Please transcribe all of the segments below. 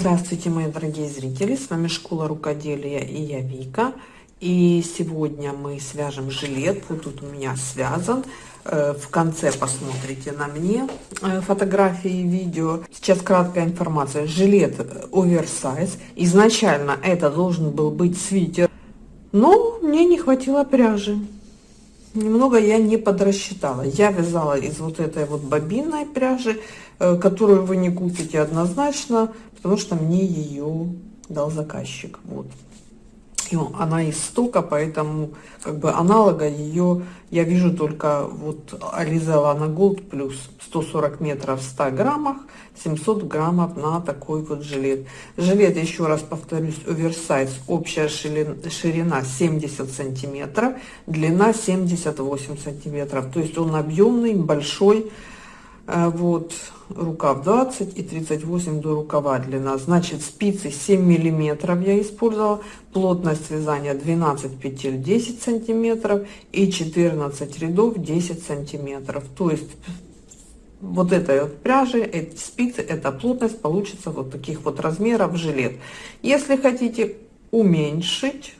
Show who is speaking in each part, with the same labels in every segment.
Speaker 1: Здравствуйте, мои дорогие зрители! С вами Школа Рукоделия и я Вика. И сегодня мы свяжем жилет. Вот тут у меня связан. Э, в конце посмотрите на мне э, фотографии и видео. Сейчас краткая информация. Жилет оверсайз. Изначально это должен был быть свитер. Но мне не хватило пряжи. Немного я не подрасчитала. Я вязала из вот этой вот бобинной пряжи, э, которую вы не купите однозначно потому что мне ее дал заказчик. Вот. И она из стока, поэтому как бы аналога ее я вижу только вот Ализа на Gold плюс 140 метров в 100 граммах, 700 граммов на такой вот жилет. Жилет, еще раз повторюсь, оверсайз, общая ширина 70 сантиметров, длина 78 сантиметров. То есть он объемный, большой, Э, вот рукав 20 и 38 до рукава длина. Значит спицы 7 миллиметров я использовала. Плотность вязания 12 петель 10 сантиметров и 14 рядов 10 сантиметров. То есть вот этой вот пряжи эти спицы эта плотность получится вот таких вот размеров жилет. Если хотите уменьшить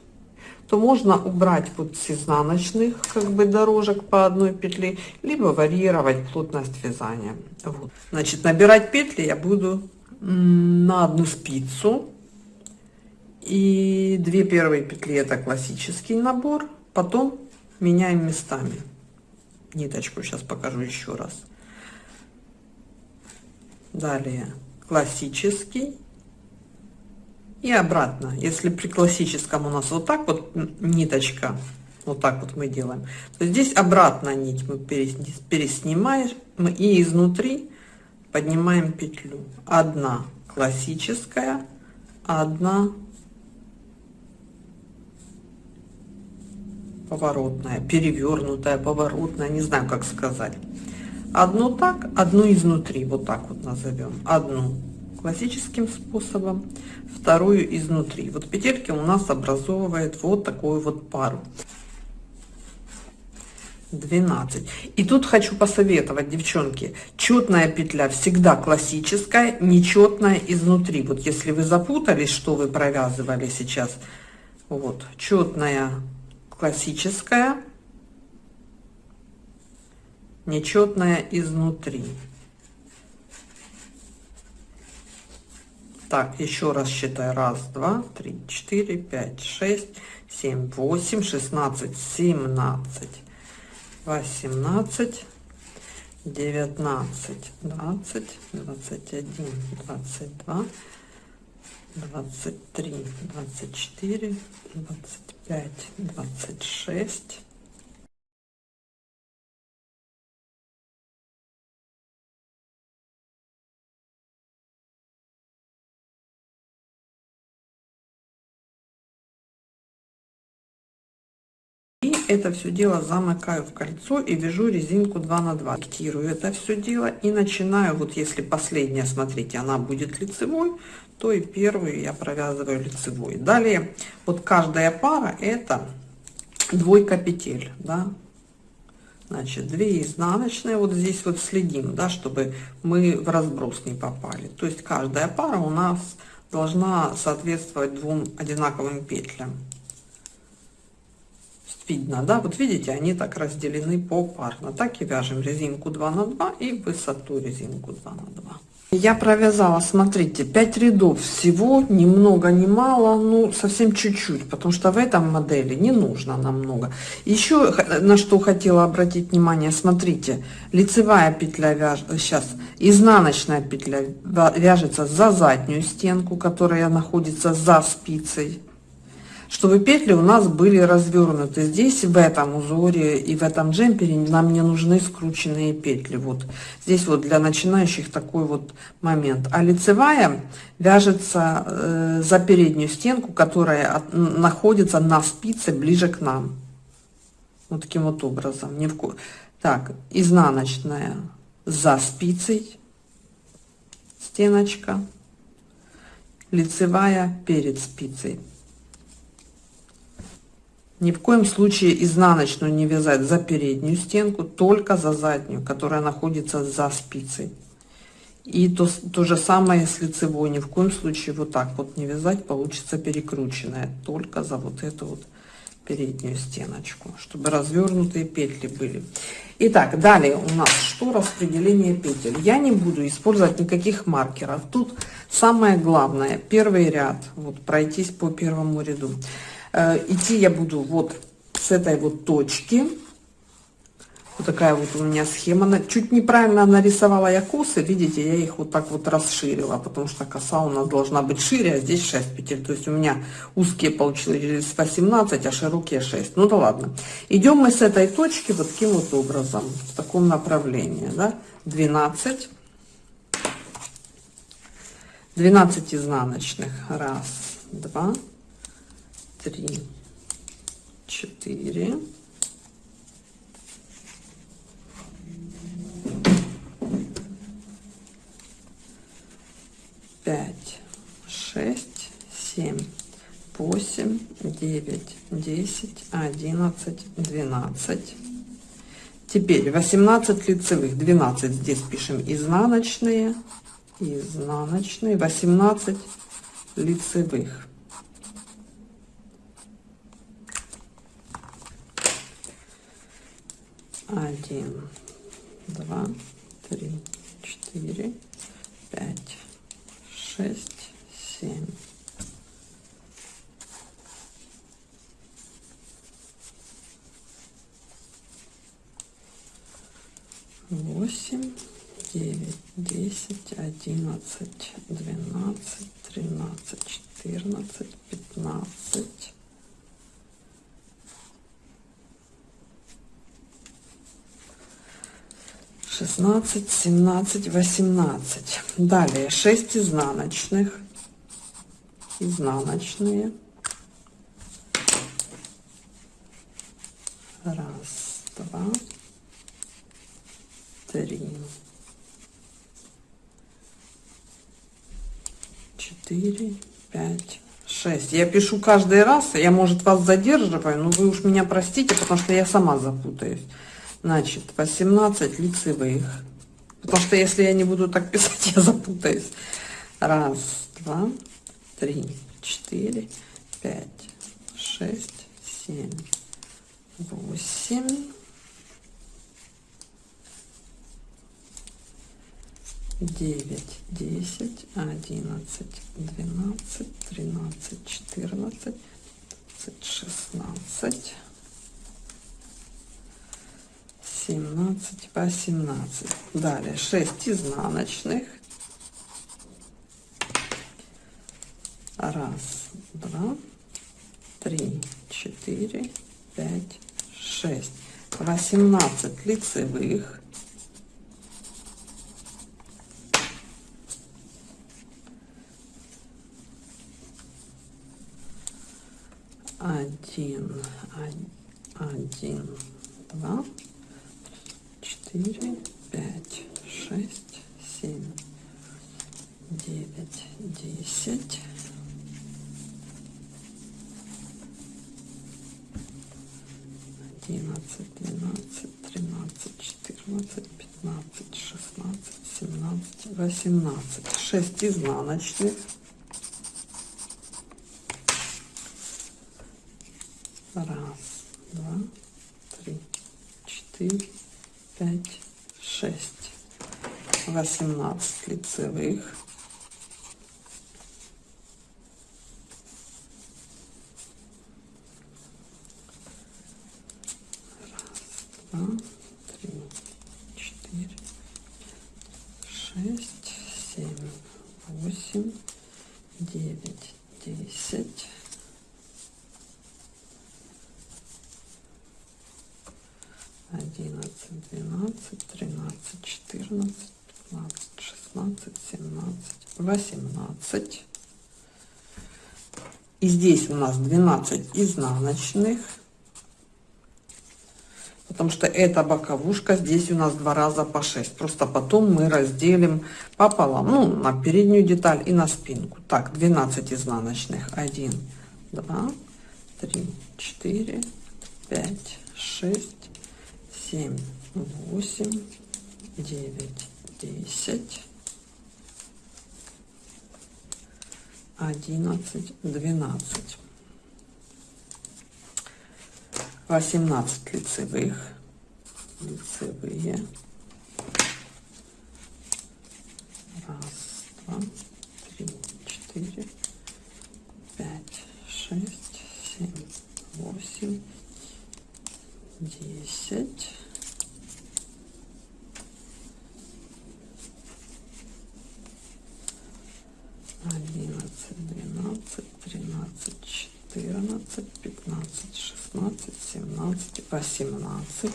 Speaker 1: то можно убрать вот с изнаночных как бы дорожек по одной петли, либо варьировать плотность вязания. Вот. Значит, набирать петли я буду на одну спицу. И две первые петли это классический набор, потом меняем местами. Ниточку сейчас покажу еще раз. Далее классический и обратно. Если при классическом у нас вот так вот ниточка, вот так вот мы делаем, то здесь обратно нить мы переснимаем и изнутри поднимаем петлю. Одна классическая, одна поворотная, перевернутая, поворотная, не знаю, как сказать. Одну так, одну изнутри, вот так вот назовем. Одну классическим способом, вторую изнутри. Вот петельки у нас образовывает вот такую вот пару. 12 и тут хочу посоветовать девчонки четная петля всегда классическая нечетная изнутри вот если вы запутались что вы провязывали сейчас вот четная классическая нечетная изнутри Так, еще раз считаю. Раз, два, три, четыре, пять, шесть, семь, восемь, шестнадцать, семнадцать, восемнадцать, девятнадцать, двадцать, двадцать один, двадцать два, двадцать три, двадцать четыре, двадцать пять, двадцать шесть. Это все дело замыкаю в кольцо и вяжу резинку 2 на 2 фиктирую это все дело и начинаю вот если последняя смотрите она будет лицевой то и первую я провязываю лицевой. Далее вот каждая пара это двойка петель да. Значит 2 изнаночные вот здесь вот следим да чтобы мы в разброс не попали. То есть каждая пара у нас должна соответствовать двум одинаковым петлям видно, да, вот видите, они так разделены попарно. Так и вяжем резинку 2 на 2 и высоту резинку 2 на 2. Я провязала, смотрите, 5 рядов всего, ни много, ни мало, ну совсем чуть-чуть, потому что в этом модели не нужно намного. Еще на что хотела обратить внимание, смотрите, лицевая петля вяж... сейчас, изнаночная петля вяжется за заднюю стенку, которая находится за спицей чтобы петли у нас были развернуты. Здесь в этом узоре и в этом джемпере нам не нужны скрученные петли. Вот здесь вот для начинающих такой вот момент. А лицевая вяжется э, за переднюю стенку, которая от, находится на спице ближе к нам. Вот таким вот образом. Не в... Так, изнаночная за спицей стеночка, лицевая перед спицей. Ни в коем случае изнаночную не вязать за переднюю стенку, только за заднюю, которая находится за спицей. И то, то же самое с лицевой. Ни в коем случае вот так вот не вязать, получится перекрученная. Только за вот эту вот переднюю стеночку, чтобы развернутые петли были. Итак, далее у нас что? Распределение петель. Я не буду использовать никаких маркеров. Тут самое главное, первый ряд, вот пройтись по первому ряду. Э, идти я буду вот с этой вот точки вот такая вот у меня схема. Чуть неправильно нарисовала я косы. Видите, я их вот так вот расширила, потому что коса у нас должна быть шире, а здесь 6 петель. То есть у меня узкие получились 18, а широкие 6. Ну да ладно. Идем мы с этой точки вот таким вот образом, в таком направлении. Да? 12. 12 изнаночных. Раз, два, три, четыре. пять, шесть, семь, восемь, девять, десять, одиннадцать, двенадцать. Теперь 18 лицевых, 12 здесь пишем изнаночные, изнаночные, 18 лицевых. Один, два, три, четыре, пять, шесть, семь. Восемь, девять, десять, одиннадцать, двенадцать, тринадцать, четырнадцать, пятнадцать. Шестнадцать семнадцать восемнадцать. Далее 6 изнаночных. Изнаночные. Раз два три четыре пять шесть. Я пишу каждый раз я может вас задерживаю но вы уж меня простите потому что я сама запутаюсь Значит, 18 лицевых. Потому что если я не буду так писать, я запутаюсь. Раз, два, три, четыре, пять, шесть, семь, восемь. девять, десять, одиннадцать, двенадцать, тринадцать, четырнадцать, шестнадцать. 17 по 17 далее 6 изнаночных. Раз два три четыре пять шесть. 18 лицевых. Один один два четыре, пять, шесть, семь, девять, десять. Одиннадцать, двенадцать, тринадцать, четырнадцать, пятнадцать, шестнадцать, семнадцать, восемнадцать. Шесть изнаночных. Раз, два, три, четыре, пять, шесть, восемнадцать лицевых. Раз, два, три, четыре, шесть, семь, восемь, девять, десять. 11, 12, 13, 14, 15, 16, 17, 18. И здесь у нас 12 изнаночных. Потому что эта боковушка здесь у нас два раза по 6. Просто потом мы разделим пополам. Ну, на переднюю деталь и на спинку. Так, 12 изнаночных. 1, 2, 3, 4, 5, 6, семь, восемь, девять, десять, 11 12 18 лицевых. Лицевые. Раз два три четыре пять шесть семь восемь десять одиннадцать двенадцать тринадцать четырнадцать пятнадцать шестнадцать семнадцать восемнадцать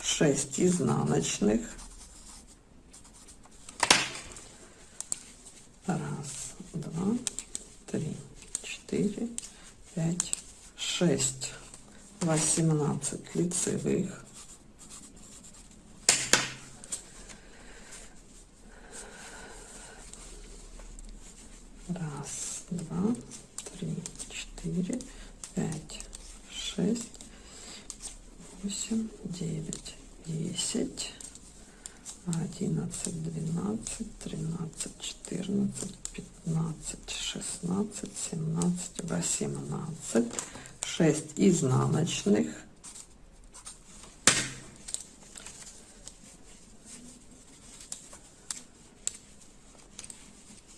Speaker 1: шесть изнаночных. Раз два три четыре пять шесть восемнадцать лицевых раз два три четыре пять шесть восемь девять десять одиннадцать двенадцать тринадцать четырнадцать пятнадцать шестнадцать семнадцать восемнадцать шесть изнаночных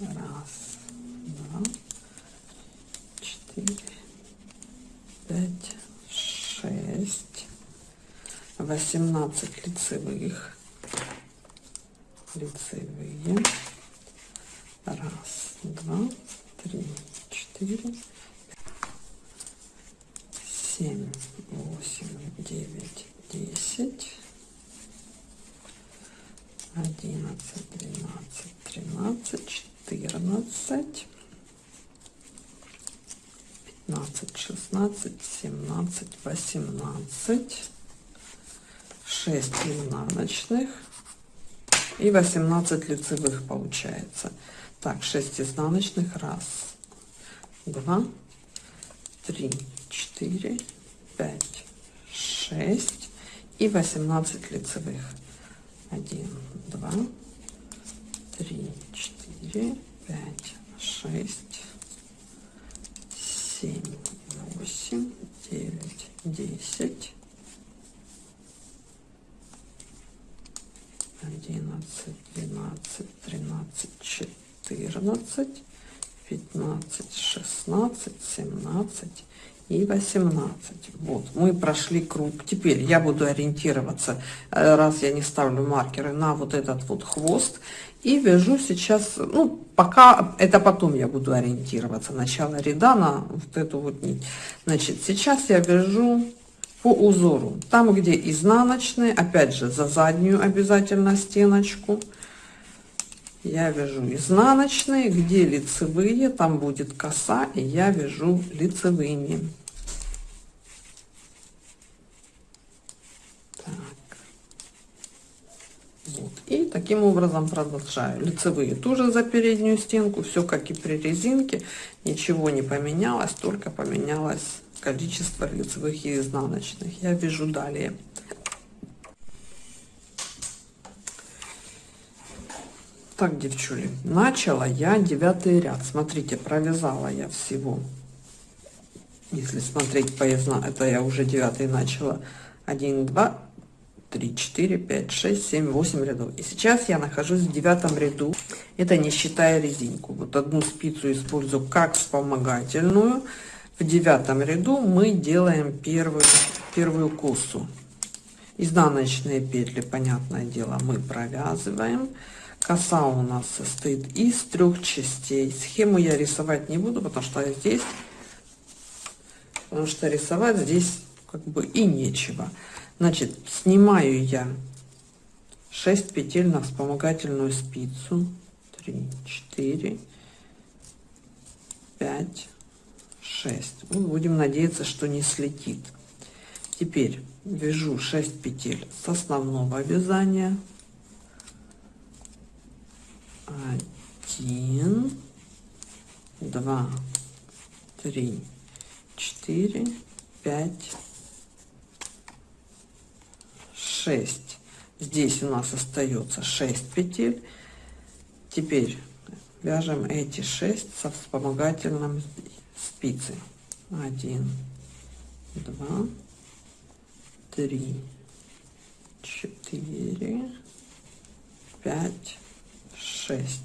Speaker 1: раз два четыре пять шесть восемнадцать. Лицевых лицевые. Раз два три четыре семь восемь девять десять одиннадцать двенадцать тринадцать четырнадцать пятнадцать шестнадцать семнадцать восемнадцать шесть изнаночных и 18 лицевых получается. Так 6 изнаночных раз два три четыре пять шесть и 18 лицевых. 1 2 3 4 5 6 7 8 9 10 одиннадцать, двенадцать, тринадцать, четырнадцать, пятнадцать, шестнадцать, семнадцать и восемнадцать. Вот, мы прошли круг. Теперь я буду ориентироваться, э, раз я не ставлю маркеры, на вот этот вот хвост. И вяжу сейчас, ну, пока, это потом я буду ориентироваться, начало ряда на вот эту вот нить. Значит, сейчас я вяжу по узору. Там, где изнаночные, опять же, за заднюю обязательно стеночку. Я вяжу изнаночные, где лицевые, там будет коса, и я вяжу лицевыми. Так. Вот. И таким образом продолжаю. Лицевые тоже за переднюю стенку, все как и при резинке, ничего не поменялось, только поменялось количество лицевых и изнаночных. Я вяжу далее. Так, девчули, начала я девятый ряд. Смотрите, провязала я всего. Если смотреть по изна... это я уже девятый начала. 1, 2, 3, 4, 5, 6, 7, 8 рядов. И сейчас я нахожусь в девятом ряду. Это не считая резинку. Вот одну спицу использую как вспомогательную в девятом ряду мы делаем первую первую косу изнаночные петли понятное дело мы провязываем коса у нас состоит из трех частей схему я рисовать не буду потому что здесь потому что рисовать здесь как бы и нечего значит снимаю я 6 петель на вспомогательную спицу. 3 4 5 6 ну, будем надеяться что не слетит. Теперь вяжу 6 петель с основного вязания. 1 2 3 4 5 6 здесь у нас остается 6 петель. Теперь вяжем эти 6 со вспомогательным спицей 1 2 3 4 5 6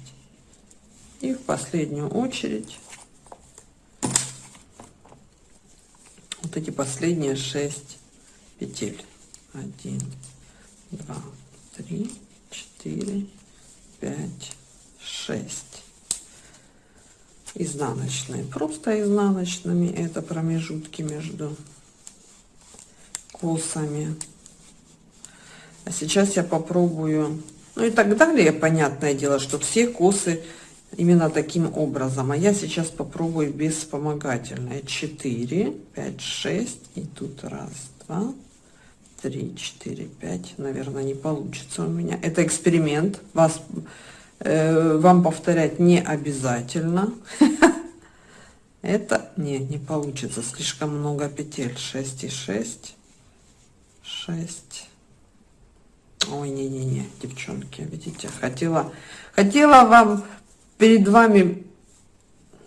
Speaker 1: и в последнюю очередь вот эти последние 6 петель. 1 2 3 4 5 6 изнаночные. Просто изнаночными. Это промежутки между косами а сейчас я попробую. Ну и так далее. Понятное дело что все косы именно таким образом. А я сейчас попробую без вспомогательной 4 5 6 и тут раз два три четыре пять наверное не получится у меня. Это эксперимент. Вас э, вам повторять не обязательно. Это не не получится. Слишком много петель. 6 и 6 6 ой не не не девчонки видите хотела хотела вам перед вами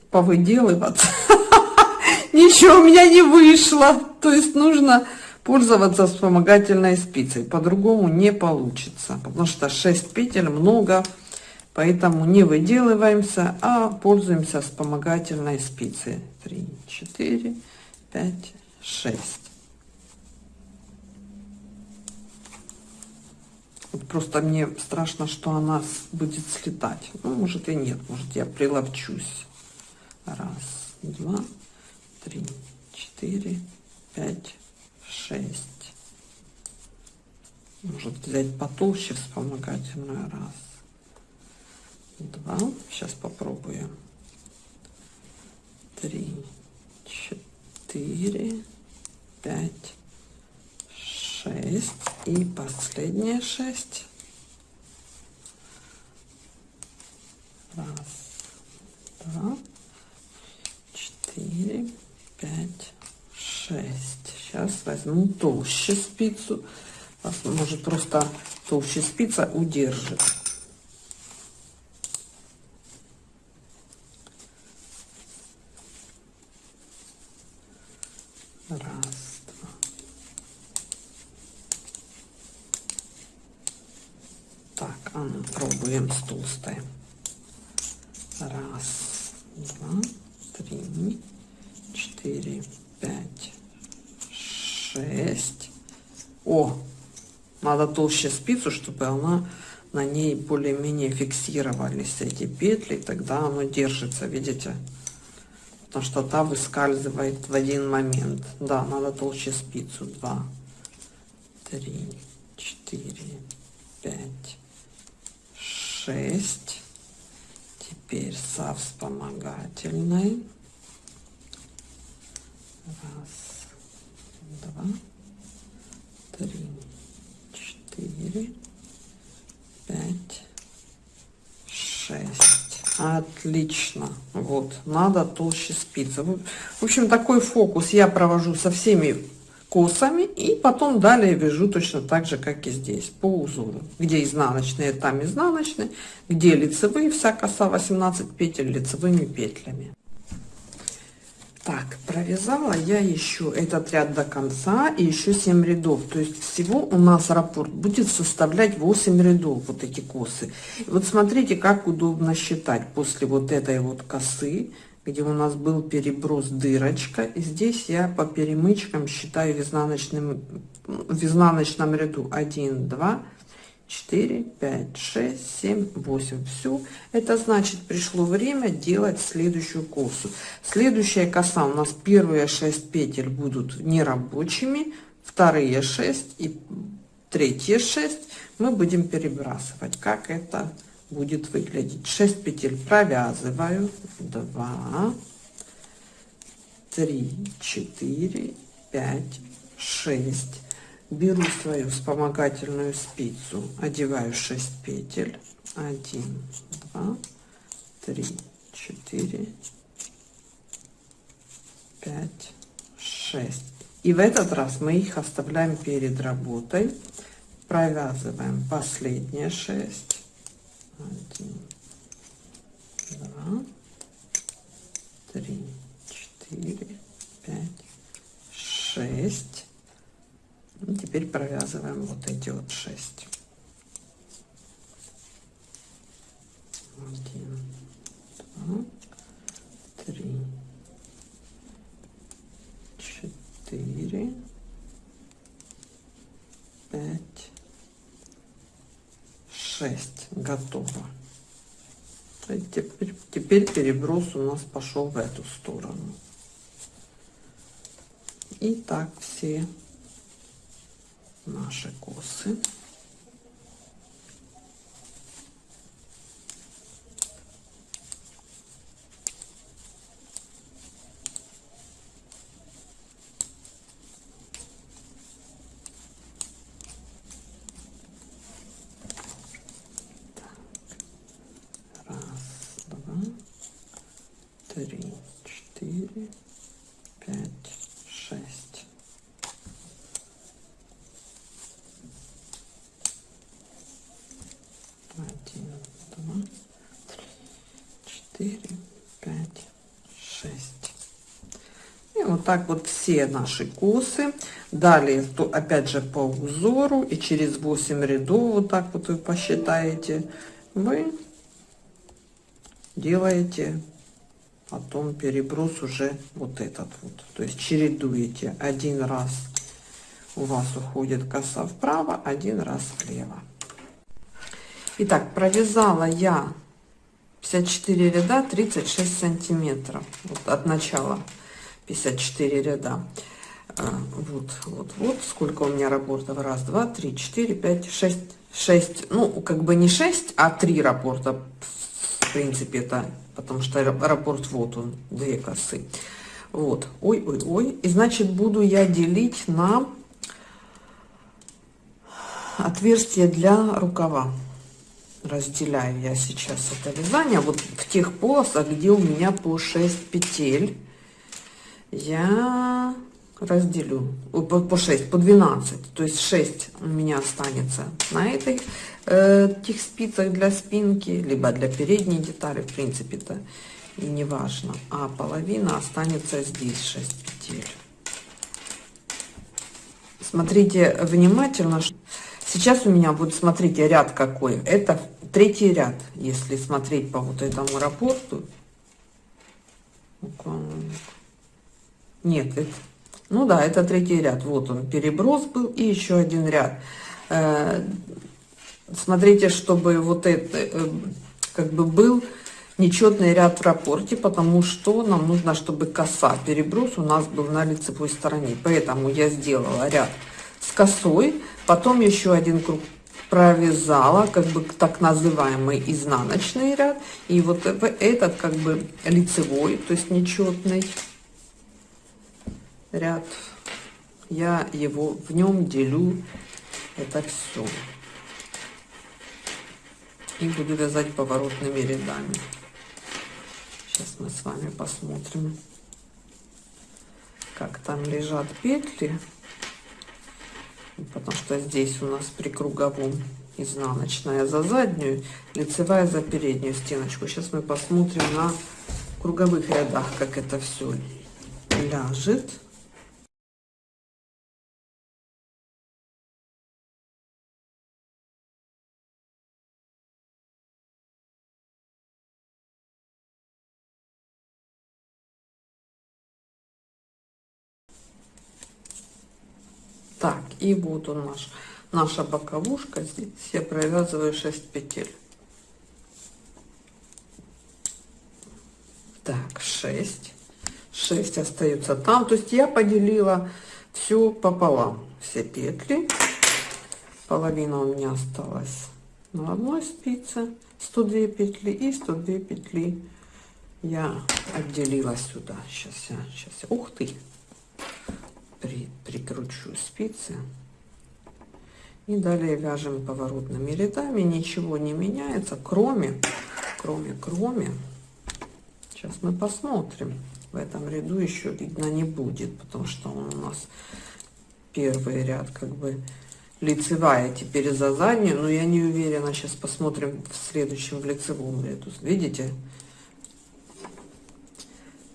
Speaker 1: повыделываться. Ничего у меня не вышло. То есть нужно пользоваться вспомогательной спицей. По-другому не получится потому что 6 петель много поэтому не выделываемся а пользуемся вспомогательной спицей. 3 4 5 6 вот просто мне страшно что она будет слетать. Ну, может и нет. Может я приловчусь раз два три четыре пять 6 может взять потолще вспомогательную раз. Два. Сейчас попробуем. Три. Четыре. Пять. Шесть. И последняя шесть раз два четыре пять шесть Сейчас возьму толще спицу. Может просто толще спица удержит. Раз, два. Так, а ну пробуем с толстой. Раз, два, три, четыре, пять, 6 о надо толще спицу чтобы она на ней более-менее фиксировались эти петли тогда оно держится видите? Потому что та выскальзывает в один момент. Да надо толще спицу. 2 3 4 5 6 теперь со вспомогательной. Раз два, три, четыре, пять, шесть. Отлично. Вот, надо толще спицы. В общем, такой фокус я провожу со всеми косами и потом далее вяжу точно так же как и здесь по узору где изнаночные там изнаночные где лицевые вся коса 18 петель лицевыми петлями так провязала я еще этот ряд до конца и еще 7 рядов. То есть всего у нас раппорт будет составлять 8 рядов вот эти косы. И вот смотрите как удобно считать после вот этой вот косы где у нас был переброс дырочка. И здесь я по перемычкам считаю в изнаночном в изнаночном ряду. 1 2 4 5 6 7 8 все это значит пришло время делать следующую косу следующая коса у нас первые 6 петель будут нерабочими вторые 6 и третьи 6 мы будем перебрасывать. Как это будет выглядеть? 6 петель провязываю. 2 3 4 5 6 беру свою вспомогательную спицу одеваю 6 петель. 1 2 3 4 5 6 и в этот раз мы их оставляем перед работой. Провязываем последние 6 1 2 3 4 5 6 и теперь провязываем вот эти вот шесть. Один, два, три, четыре, пять, шесть. Готово. Теперь, теперь переброс у нас пошел в эту сторону. И так все наши косы. три, четыре, пять, шесть. Один, два, три, четыре, пять, шесть. И вот так вот все наши косы. Далее, то опять же по узору. И через 8 рядов, вот так вот вы посчитаете, вы делаете потом переброс уже вот этот вот. То есть чередуете. Один раз у вас уходит коса вправо один раз влево. Итак, провязала я 54 ряда 36 сантиметров. Вот от начала 54 ряда. А, вот вот вот сколько у меня рапортов? Раз два три четыре пять шесть шесть. Ну как бы не 6 а 3 рапорта в принципе это потому что раппорт вот он две косы. Вот. Ой ой ой. И значит буду я делить на отверстие для рукава. Разделяю я сейчас это вязание. Вот в тех полосах где у меня по 6 петель я разделю по, по 6 по 12 то есть 6 у меня останется на э, этих спицах для спинки либо для передней детали в принципе то и не важно а половина останется здесь 6 петель. Смотрите внимательно сейчас у меня будет смотрите ряд какой. Это третий ряд если смотреть по вот этому рапорту нет это ну да, это третий ряд. Вот он, переброс был и еще один ряд. Э, смотрите, чтобы вот это э, как бы был нечетный ряд в рапорте, потому что нам нужно, чтобы коса переброс у нас был на лицевой стороне. Поэтому я сделала ряд с косой, потом еще один круг провязала, как бы так называемый изнаночный ряд, и вот этот как бы лицевой, то есть нечетный ряд. Я его в нем делю это все и буду вязать поворотными рядами. Сейчас мы с вами посмотрим как там лежат петли. Потому что здесь у нас при круговом изнаночная за заднюю лицевая за переднюю стеночку. Сейчас мы посмотрим на круговых рядах как это все ляжет и вот он наш, наша боковушка. Здесь я провязываю 6 петель. Так, 6. 6 остается там. То есть я поделила все пополам. Все петли. Половина у меня осталась на одной спице. 102 петли и 102 петли я отделила сюда. Сейчас я, сейчас ух ты, при, прикручу спицы. И далее вяжем поворотными рядами. Ничего не меняется кроме кроме кроме. Сейчас мы посмотрим. В этом ряду еще видно не будет потому что он у нас первый ряд как бы лицевая теперь за заднюю. Но я не уверена. Сейчас посмотрим в следующем в лицевом ряду. Видите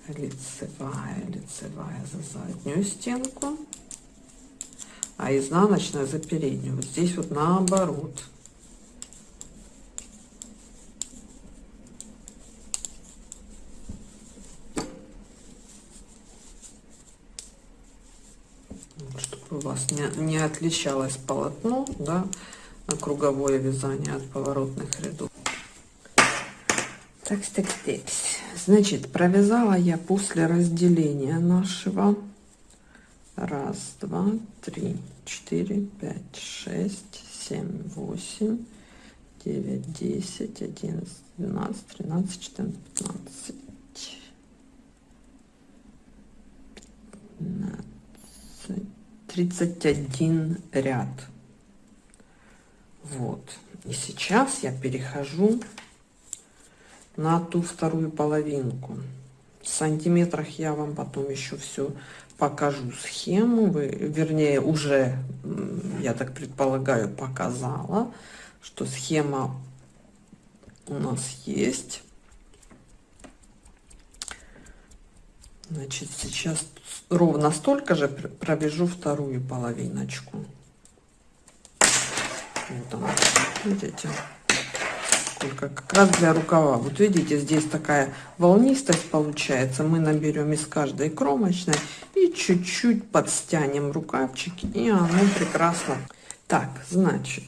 Speaker 1: лицевая лицевая за заднюю стенку а изнаночная за переднюю. Вот здесь вот наоборот. Чтобы у вас не, не отличалось полотно да, круговое вязание от поворотных рядов так, так, так. Значит, провязала я после разделения нашего. Раз, два, три, четыре, пять, шесть, семь, восемь, девять, десять, одиннадцать, двенадцать, тринадцать, четырнадцать, пятнадцать. Тридцать один ряд. Вот. И сейчас я перехожу на ту вторую половинку. В сантиметрах я вам потом еще все покажу схему, вы, вернее, уже, я так предполагаю, показала, что схема у нас есть. Значит, сейчас ровно столько же провяжу вторую половиночку. Вот она, видите? Только как раз для рукава. Вот видите, здесь такая волнистость получается. Мы наберем из каждой кромочной и чуть-чуть подстянем рукавчики, и оно прекрасно. Так, значит,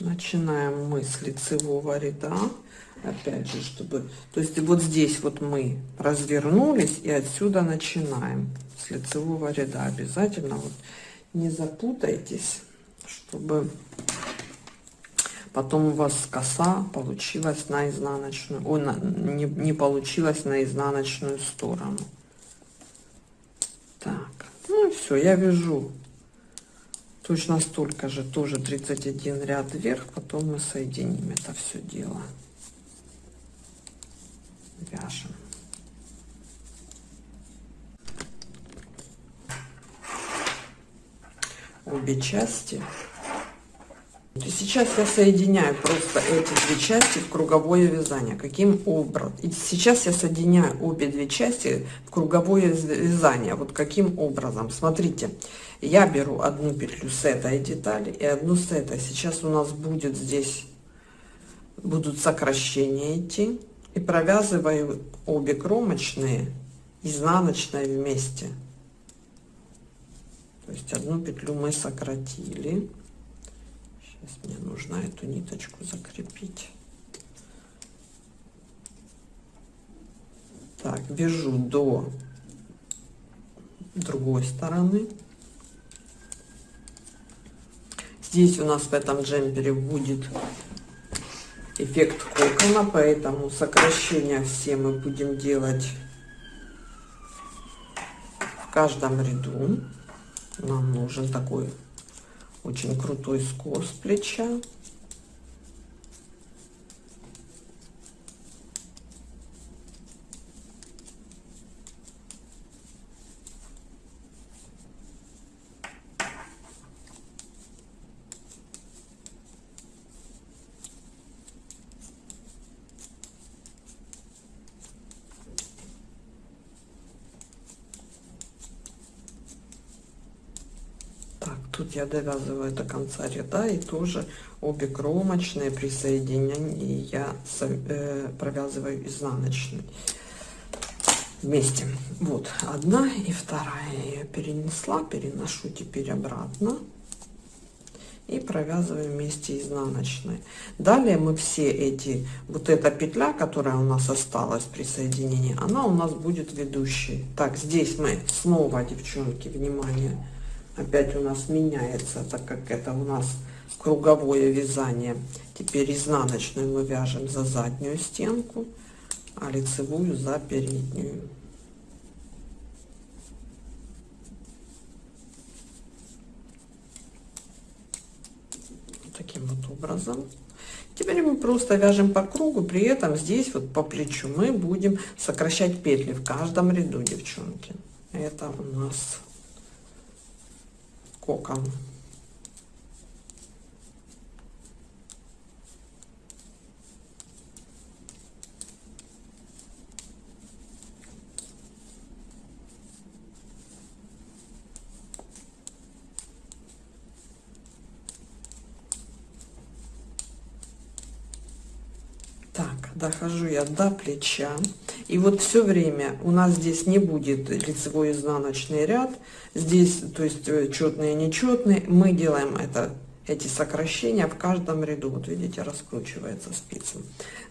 Speaker 1: начинаем мы с лицевого ряда. Опять же, чтобы... То есть вот здесь вот мы развернулись, и отсюда начинаем с лицевого ряда. Обязательно вот не запутайтесь, чтобы потом у вас коса получилась на изнаночную ой, на, не, не получилась на изнаночную сторону. Так ну и все я вяжу. Точно столько же тоже 31 ряд вверх потом мы соединим это все дело. Вяжем. Обе части сейчас я соединяю просто эти две части в круговое вязание. Каким образом? И сейчас я соединяю обе две части в круговое вязание. Вот каким образом? Смотрите, я беру одну петлю с этой детали и одну с этой. Сейчас у нас будет здесь, будут сокращения идти. И провязываю обе кромочные изнаночной вместе. То есть одну петлю мы сократили Сейчас мне нужно эту ниточку закрепить. Так, вяжу до другой стороны. Здесь у нас в этом джемпере будет эффект кокона, поэтому сокращения все мы будем делать в каждом ряду. Нам нужен такой очень крутой скос плеча. тут я довязываю до конца ряда и тоже обе кромочные при соединении я э, провязываю изнаночной вместе. Вот одна и вторая я перенесла переношу теперь обратно и провязываем вместе изнаночной. Далее мы все эти вот эта петля которая у нас осталась при соединении она у нас будет ведущей. Так здесь мы снова девчонки внимание опять у нас меняется, так как это у нас круговое вязание. Теперь изнаночную мы вяжем за заднюю стенку, а лицевую за переднюю. Таким вот образом. Теперь мы просто вяжем по кругу, при этом здесь вот по плечу мы будем сокращать петли в каждом ряду, девчонки. Это у нас кокон. Так, дохожу я до плеча. И вот все время у нас здесь не будет лицевой изнаночный ряд. Здесь, то есть э, четные, нечетные. Мы делаем это эти сокращения в каждом ряду. Вот видите, раскручивается спица.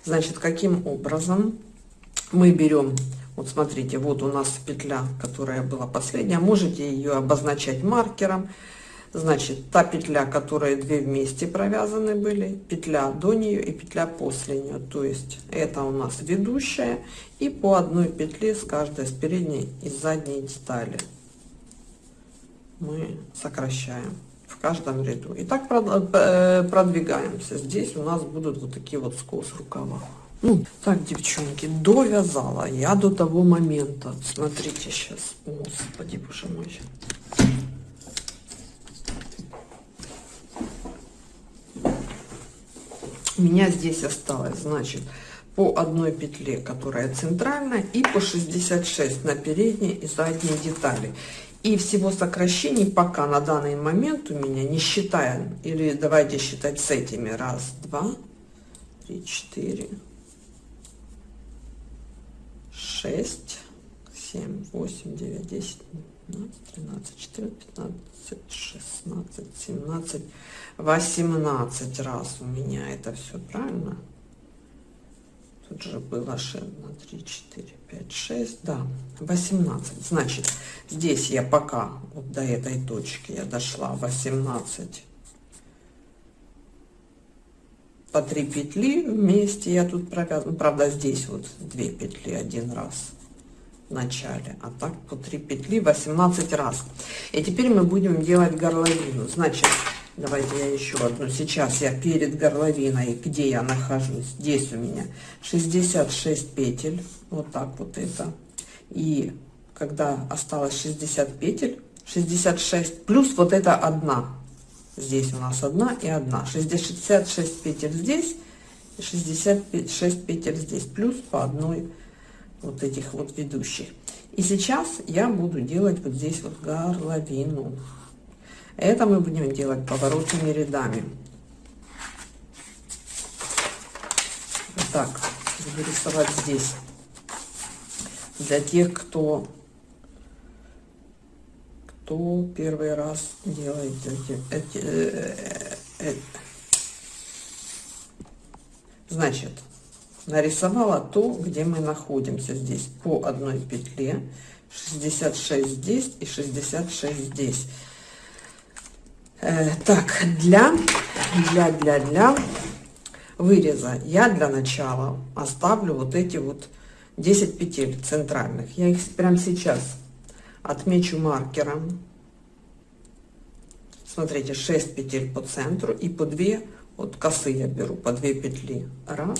Speaker 1: Значит, каким образом мы берем, вот смотрите, вот у нас петля, которая была последняя, можете ее обозначать маркером. Значит, та петля, которые две вместе провязаны были, петля до нее и петля после нее. То есть это у нас ведущая и по одной петле с каждой с передней и задней детали мы сокращаем в каждом ряду. И так э, продвигаемся. Здесь у нас будут вот такие вот скос рукава. Ну, так, девчонки, довязала я до того момента. Смотрите сейчас. Господи, боже мой. У меня здесь осталось, значит, по одной петле, которая центральная, и по 66 на передней и задней детали. И всего сокращений пока на данный момент у меня, не считая, или давайте считать с этими, раз, два, три, четыре, шесть, семь, восемь, девять, десять, двенадцать, тринадцать, четырнадцать, пятнадцать, шестнадцать, семнадцать, восемнадцать раз у меня это все правильно. Тут же было 6, 3, 4, 5, 6, да, 18. Значит, здесь я пока вот до этой точки я дошла 18 по 3 петли вместе я тут провязываю. Правда, здесь вот 2 петли один раз в начале, а так по 3 петли 18 раз. И теперь мы будем делать горловину. Значит, давайте я еще одну. Сейчас я перед горловиной, где я нахожусь, здесь у меня 66 петель, вот так вот это. И когда осталось 60 петель, 66 плюс вот это одна Здесь у нас одна и одна. 66 петель здесь и 66 петель здесь. Плюс по одной вот этих вот ведущих. И сейчас я буду делать вот здесь вот горловину. Это мы будем делать поворотными рядами. Вот так буду рисовать здесь. Для тех, кто кто первый раз делает эти, эти э, э, значит нарисовала то где мы находимся здесь по одной петле 66 здесь и 66 здесь э, так для для для для выреза я для начала оставлю вот эти вот 10 петель центральных я их прямо сейчас отмечу маркером. Смотрите, 6 петель по центру и по 2 вот косы я беру по 2 петли. Раз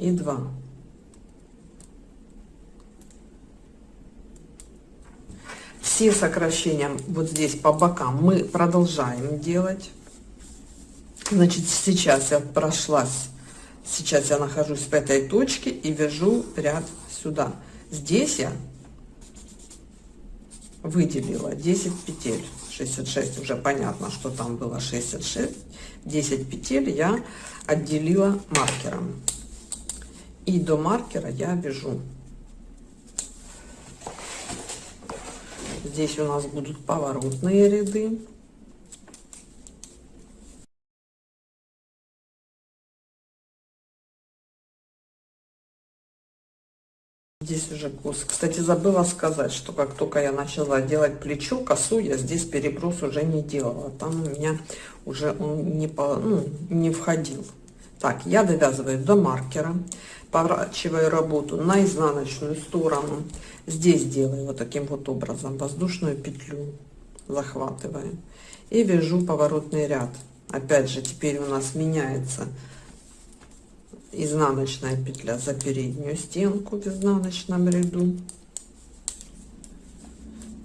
Speaker 1: и два. Все сокращения вот здесь по бокам мы продолжаем делать. Значит, сейчас я прошлась, сейчас я нахожусь в этой точке и вяжу ряд сюда. Здесь я выделила 10 петель. 66 уже понятно, что там было 66. 10 петель я отделила маркером. И до маркера я вяжу. Здесь у нас будут поворотные ряды. Здесь уже кос. Кстати, забыла сказать, что как только я начала делать плечо, косу, я здесь переброс уже не делала. Там у меня уже он не, по, ну, не входил. Так, я довязываю до маркера, поворачиваю работу на изнаночную сторону. Здесь делаю вот таким вот образом воздушную петлю, захватываем и вяжу поворотный ряд. Опять же, теперь у нас меняется изнаночная петля за переднюю стенку в изнаночном ряду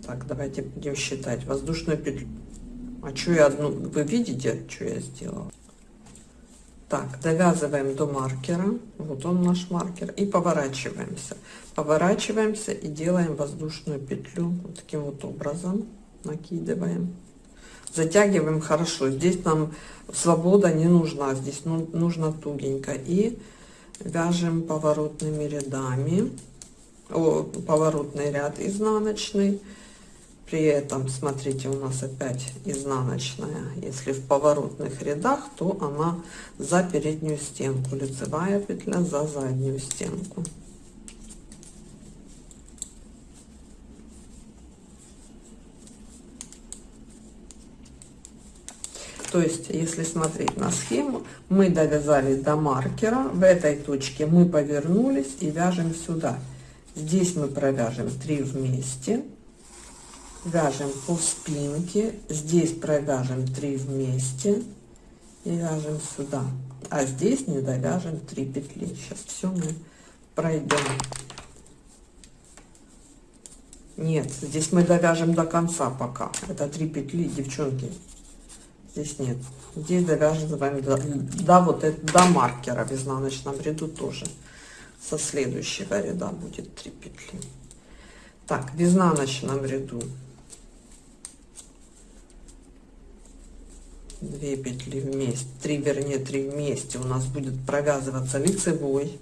Speaker 1: так давайте будем считать воздушную петлю а что я одну вы видите что я сделала так довязываем до маркера. Вот он наш маркер. И поворачиваемся. Поворачиваемся и делаем воздушную петлю. Вот таким вот образом накидываем. Затягиваем хорошо. Здесь нам свобода не нужна. Здесь ну, нужно тугенько. И вяжем поворотными рядами. О, поворотный ряд изнаночный при этом смотрите у нас опять изнаночная. Если в поворотных рядах то она за переднюю стенку лицевая петля за заднюю стенку. То есть, если смотреть на схему, мы довязали до маркера, в этой точке мы повернулись и вяжем сюда. Здесь мы провяжем 3 вместе, вяжем по спинке, здесь провяжем 3 вместе и вяжем сюда. А здесь не довяжем 3 петли. Сейчас все мы пройдем. Нет, здесь мы довяжем до конца пока. Это 3 петли, девчонки здесь нет здесь довязываем до, до вот это до маркера в изнаночном ряду тоже со следующего ряда будет 3 петли так в изнаночном ряду 2 петли вместе 3 вернее 3 вместе. У нас будет провязываться лицевой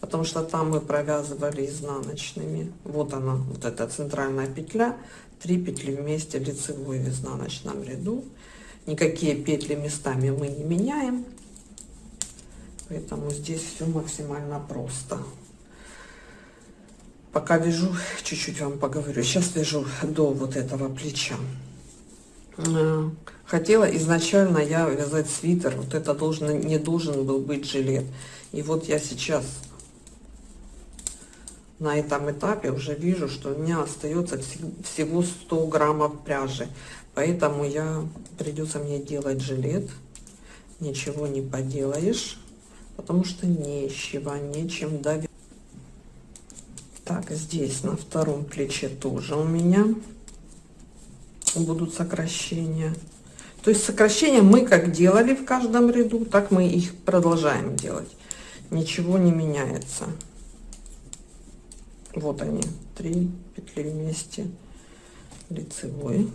Speaker 1: потому что там мы провязывали изнаночными. Вот она вот эта центральная петля. 3 петли вместе лицевой в изнаночном ряду. Никакие петли местами мы не меняем. Поэтому здесь все максимально просто. Пока вяжу чуть-чуть вам поговорю. Сейчас вяжу до вот этого плеча. Э, хотела изначально я вязать свитер вот это должен не должен был быть жилет и вот я сейчас на этом этапе уже вижу что у меня остается всего 100 граммов пряжи Поэтому я придется мне делать жилет. Ничего не поделаешь, потому что нечего, нечем давить. Так, здесь на втором плече тоже у меня будут сокращения. То есть сокращения мы как делали в каждом ряду, так мы их продолжаем делать. Ничего не меняется. Вот они, три петли вместе лицевой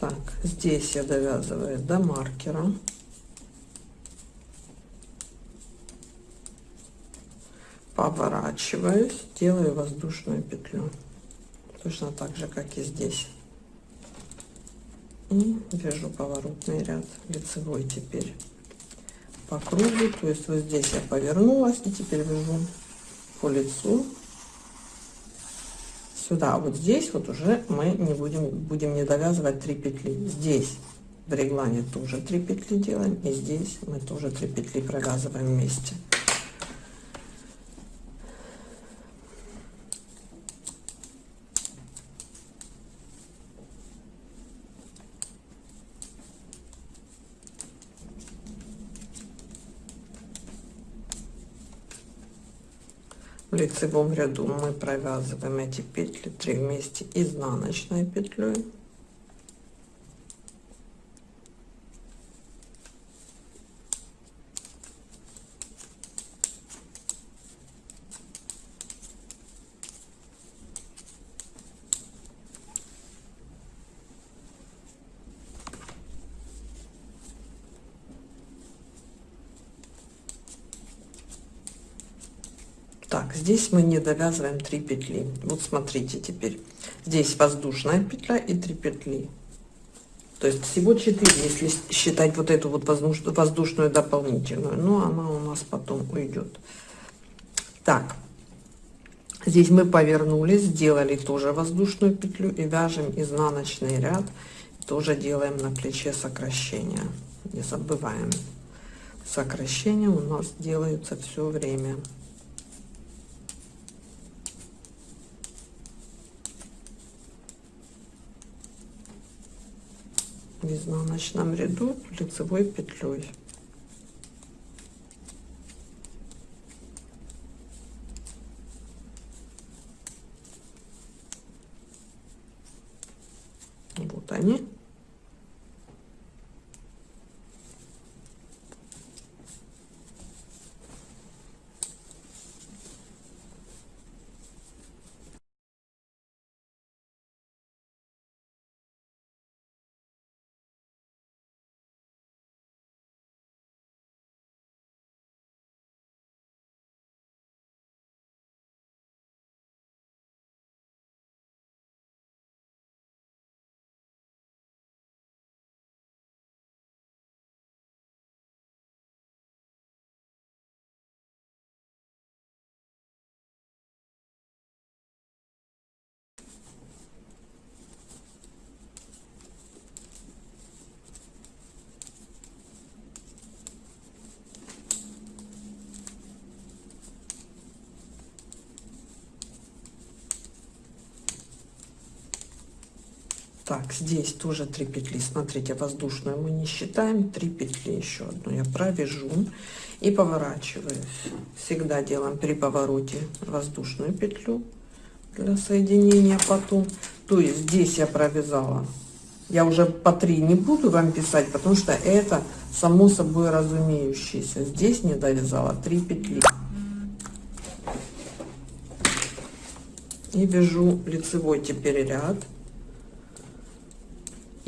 Speaker 1: так здесь я довязываю до маркера. Поворачиваюсь делаю воздушную петлю. Точно так же как и здесь. И вяжу поворотный ряд лицевой теперь по кругу. То есть вот здесь я повернулась и теперь вяжу по лицу сюда вот здесь вот уже мы не будем будем не довязывать 3 петли. Здесь в реглане тоже 3 петли делаем и здесь мы тоже 3 петли провязываем вместе в лицевом ряду мы провязываем эти петли 3 вместе изнаночной петлей так здесь мы не довязываем 3 петли. Вот смотрите теперь. Здесь воздушная петля и 3 петли. То есть всего 4 если считать вот эту вот воздушную, воздушную дополнительную. Но она у нас потом уйдет. Так. Здесь мы повернулись сделали тоже воздушную петлю и вяжем изнаночный ряд. Тоже делаем на плече сокращения не забываем. Сокращения у нас делаются все время в изнаночном ряду лицевой петлей Так, здесь тоже 3 петли. Смотрите, воздушную мы не считаем. 3 петли еще одну я провяжу и поворачиваюсь. Всегда делаем при повороте воздушную петлю для соединения потом. То есть здесь я провязала. Я уже по 3 не буду вам писать, потому что это само собой разумеющееся. Здесь не довязала 3 петли. И вяжу лицевой теперь ряд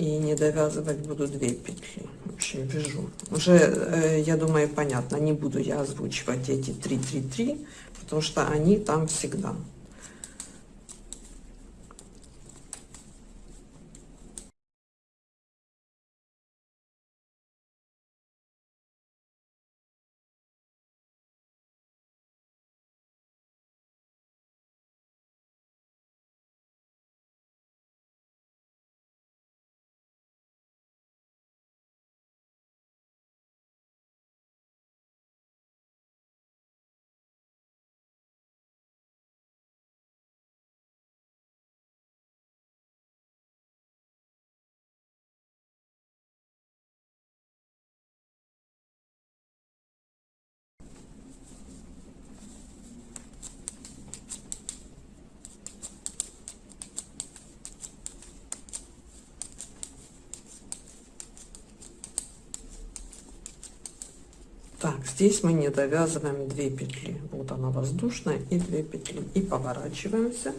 Speaker 1: и не довязывать буду 2 петли. В общем вяжу. Уже э, я думаю понятно. Не буду я озвучивать эти 3 3 3 потому что они там всегда так здесь мы не довязываем 2 петли. Вот она воздушная и 2 петли. И поворачиваемся.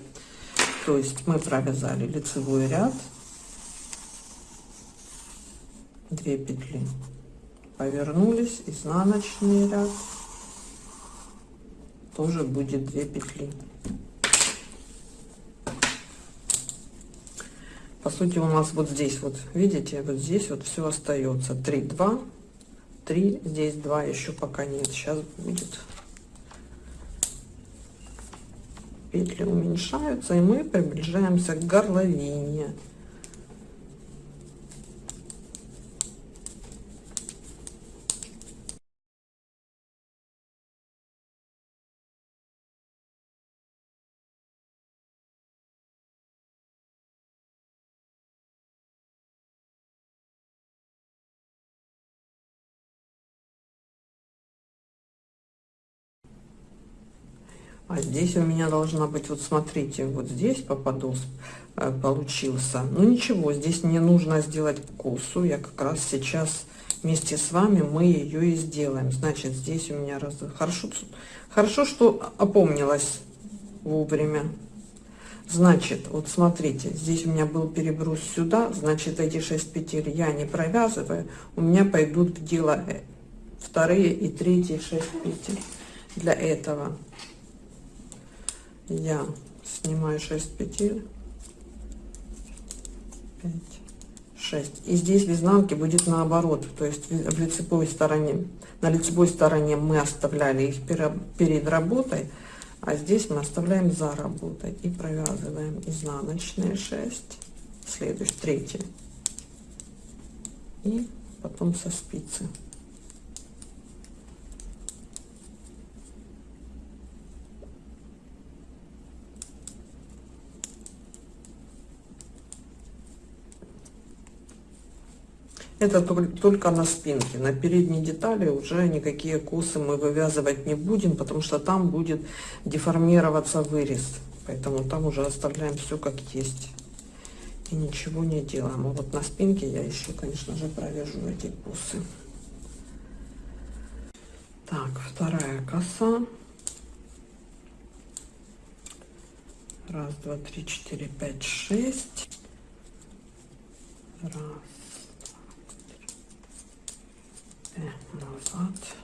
Speaker 1: То есть мы провязали лицевой ряд. 2 петли. Повернулись. Изнаночный ряд. Тоже будет 2 петли. По сути у нас вот здесь вот видите вот здесь вот все остается 3 2 3 здесь 2 еще пока нет. Сейчас будет петли уменьшаются и мы приближаемся к горловине а здесь у меня должна быть вот смотрите вот здесь попадос э, получился. Ну ничего здесь мне нужно сделать косу. Я как раз сейчас вместе с вами мы ее и сделаем. Значит здесь у меня раз хорошо хорошо что опомнилась вовремя. Значит вот смотрите здесь у меня был переброс сюда значит эти 6 петель я не провязываю. У меня пойдут в дело э, вторые и третьи 6 петель для этого я снимаю 6 петель. 5 6 и здесь в изнанке будет наоборот то есть в лицевой стороне. На лицевой стороне мы оставляли их перед работой а здесь мы оставляем за работой и провязываем изнаночные 6 следующий третий. И потом со спицы Это только на спинке. На передней детали уже никакие косы мы вывязывать не будем, потому что там будет деформироваться вырез. Поэтому там уже оставляем все как есть. и ничего не делаем. А вот на спинке я еще, конечно же, провяжу эти бусы. Так, вторая коса. Раз, два, три, четыре, пять, шесть. Раз, два, три. назад.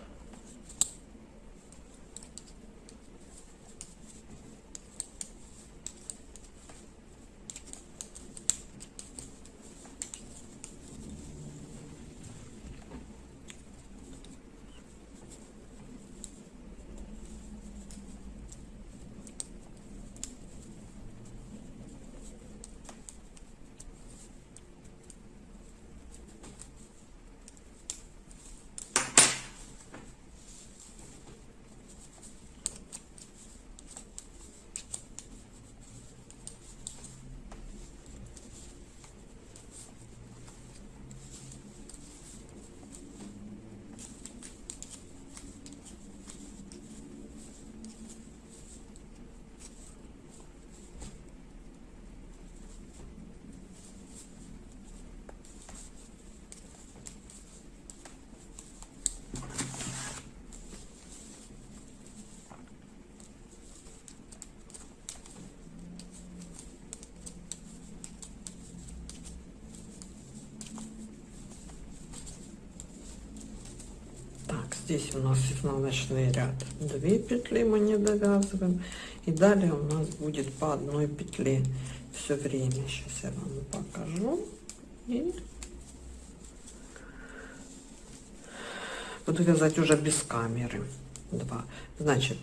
Speaker 1: Здесь у нас изнаночный ряд 2 петли мы не довязываем. И далее у нас будет по одной петле все время. Сейчас я вам покажу. И буду вязать уже без камеры. 2 значит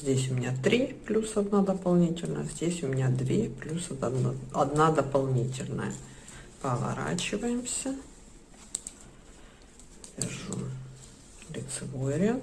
Speaker 1: здесь у меня 3 плюс 1 дополнительная здесь у меня 2 плюс 1, 1 дополнительная. Поворачиваемся вяжу лицевой ряд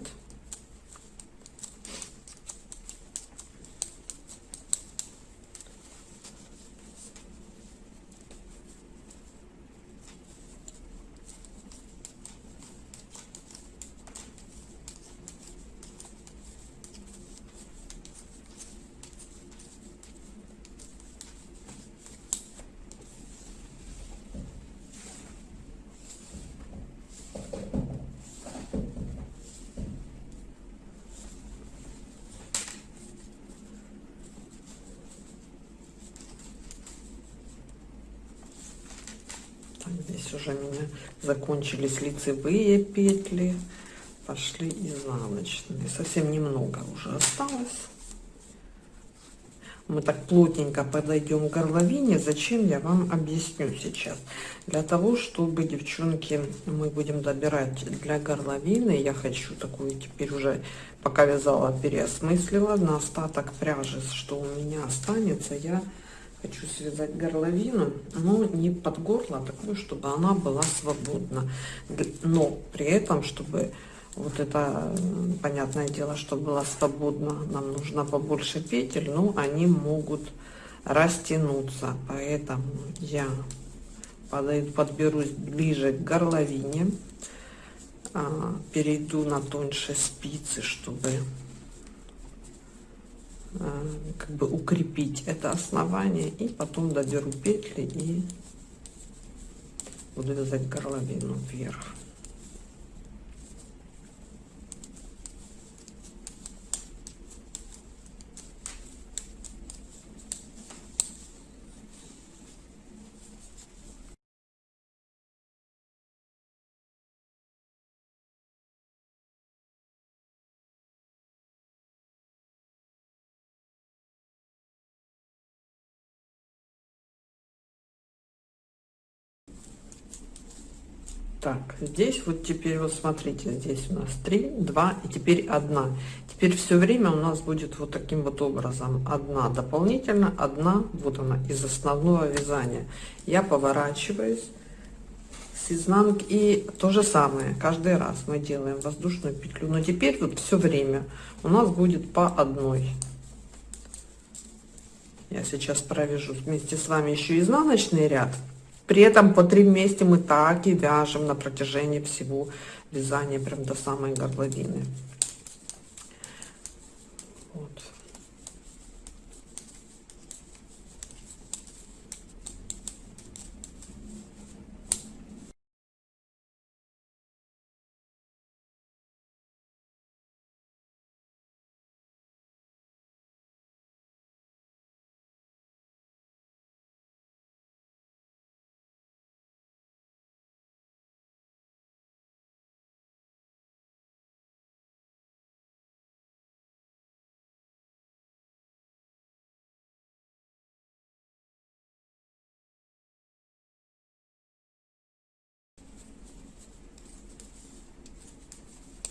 Speaker 1: здесь уже у меня закончились лицевые петли пошли изнаночные. Совсем немного уже осталось. Мы так плотненько подойдем к горловине зачем я вам объясню сейчас? Для того чтобы девчонки мы будем добирать для горловины. Я хочу такую теперь уже пока вязала переосмыслила. На остаток пряжи что у меня останется я хочу связать горловину но не под горло а такую чтобы она была свободна. Но при этом чтобы вот это понятное дело что было свободно нам нужно побольше петель но они могут растянуться. Поэтому я подойду подберусь ближе к горловине а, перейду на тоньше спицы чтобы как бы укрепить это основание и потом доберу петли и буду вязать горловину вверх так здесь вот теперь вот смотрите здесь у нас 3 2 и теперь одна. Теперь все время у нас будет вот таким вот образом. Одна дополнительно одна вот она из основного вязания. Я поворачиваюсь с изнанки и то же самое каждый раз мы делаем воздушную петлю. Но теперь вот все время у нас будет по одной. Я сейчас провяжу вместе с вами еще изнаночный ряд при этом по три вместе мы так и вяжем на протяжении всего вязания, прям до самой горловины. Вот.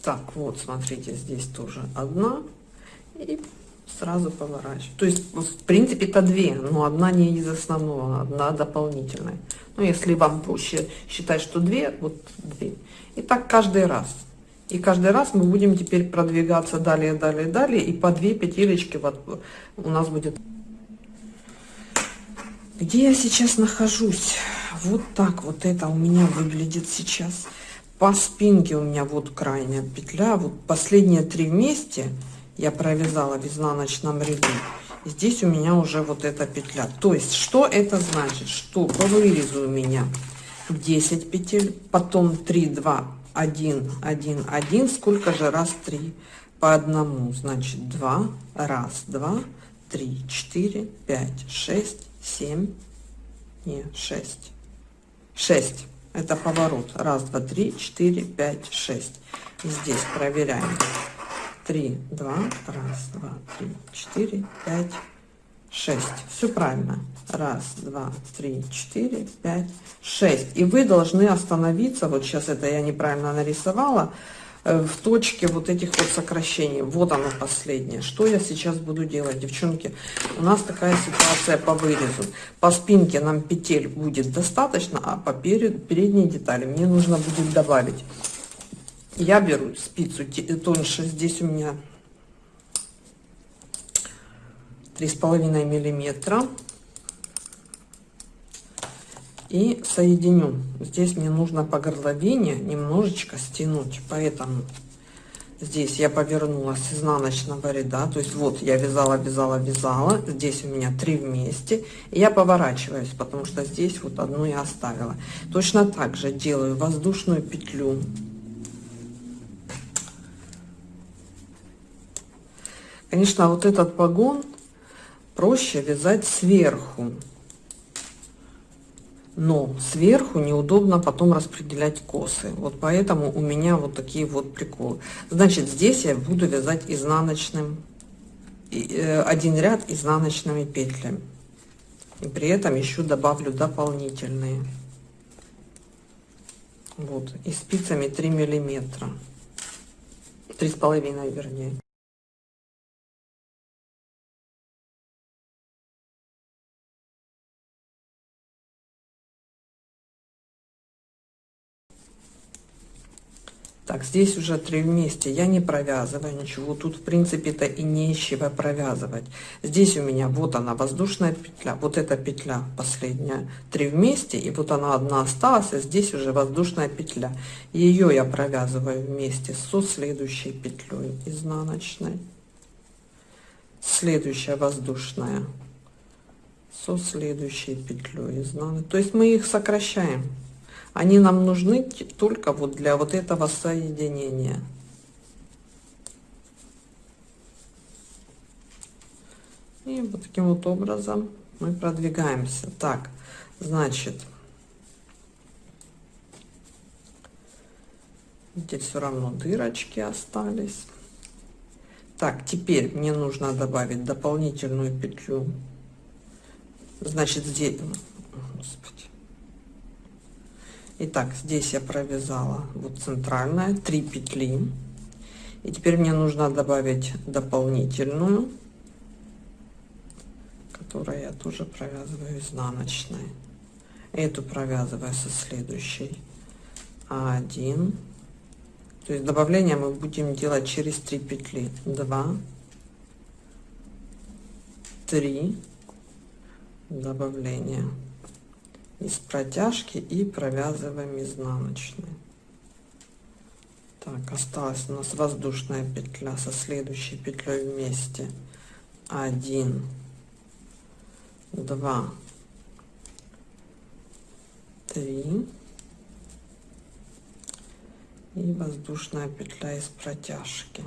Speaker 1: Так, вот, смотрите, здесь тоже одна. И сразу поворачиваю. То есть, в принципе, это две, но одна не из основного, одна дополнительная. Ну, если вам проще считать, что две, вот две. И так каждый раз. И каждый раз мы будем теперь продвигаться далее, далее, далее. И по две петелечки вот у нас будет. Где я сейчас нахожусь? Вот так вот это у меня выглядит сейчас. По спинке у меня вот крайняя петля. Вот последние три вместе я провязала в изнаночном ряду. Здесь у меня уже вот эта петля. То есть, что это значит? Что по вырезу у меня 10 петель, потом 3, 2, 1, 1, 1. Сколько же раз 3? По одному. Значит, 2, раз, 2, 3, 4, 5, 6, 7, не, 6. 6. Это поворот. Раз, два, три, четыре, пять, шесть. Здесь проверяем три, два, раз, два, три, четыре, пять, шесть. Все правильно. Раз, два, три, четыре, пять, шесть. И вы должны остановиться, вот сейчас это я неправильно нарисовала, в точке вот этих вот сокращений. Вот оно последнее. Что я сейчас буду делать, девчонки? У нас такая ситуация по вырезу. По спинке нам петель будет достаточно, а по перед, передней детали мне нужно будет добавить я беру спицу тоньше здесь у меня три с половиной миллиметра и соединю здесь мне нужно по горловине немножечко стянуть поэтому здесь я повернула с изнаночного ряда то есть вот я вязала вязала вязала здесь у меня три вместе и я поворачиваюсь потому что здесь вот одну я оставила. Точно так же делаю воздушную петлю. Конечно, вот этот погон проще вязать сверху. Но сверху неудобно потом распределять косы. Вот поэтому у меня вот такие вот приколы. Значит, здесь я буду вязать изнаночным, э, один ряд изнаночными петлями. И при этом еще добавлю дополнительные. Вот, и спицами 3 миллиметра. Три с половиной, вернее. Так, здесь уже три вместе. Я не провязываю ничего. Тут, в принципе-то, и нечего провязывать. Здесь у меня вот она, воздушная петля. Вот эта петля последняя. Три вместе. И вот она одна осталась. А здесь уже воздушная петля. Ее я провязываю вместе со следующей петлей изнаночной. Следующая воздушная со следующей петлей изнаночной. То есть мы их сокращаем. Они нам нужны только вот для вот этого соединения. И вот таким вот образом мы продвигаемся. Так, значит, здесь все равно дырочки остались. Так, теперь мне нужно добавить дополнительную петлю. Значит, здесь, господи, Итак, здесь я провязала вот центральная, 3 петли. И теперь мне нужно добавить дополнительную, которую я тоже провязываю изнаночной. Эту провязываю со следующей. Один. То есть добавление мы будем делать через 3 петли. 2, 3 добавления из протяжки и провязываем изнаночной. Так осталась у нас воздушная петля со следующей петлей вместе. 1 2 3 и воздушная петля из протяжки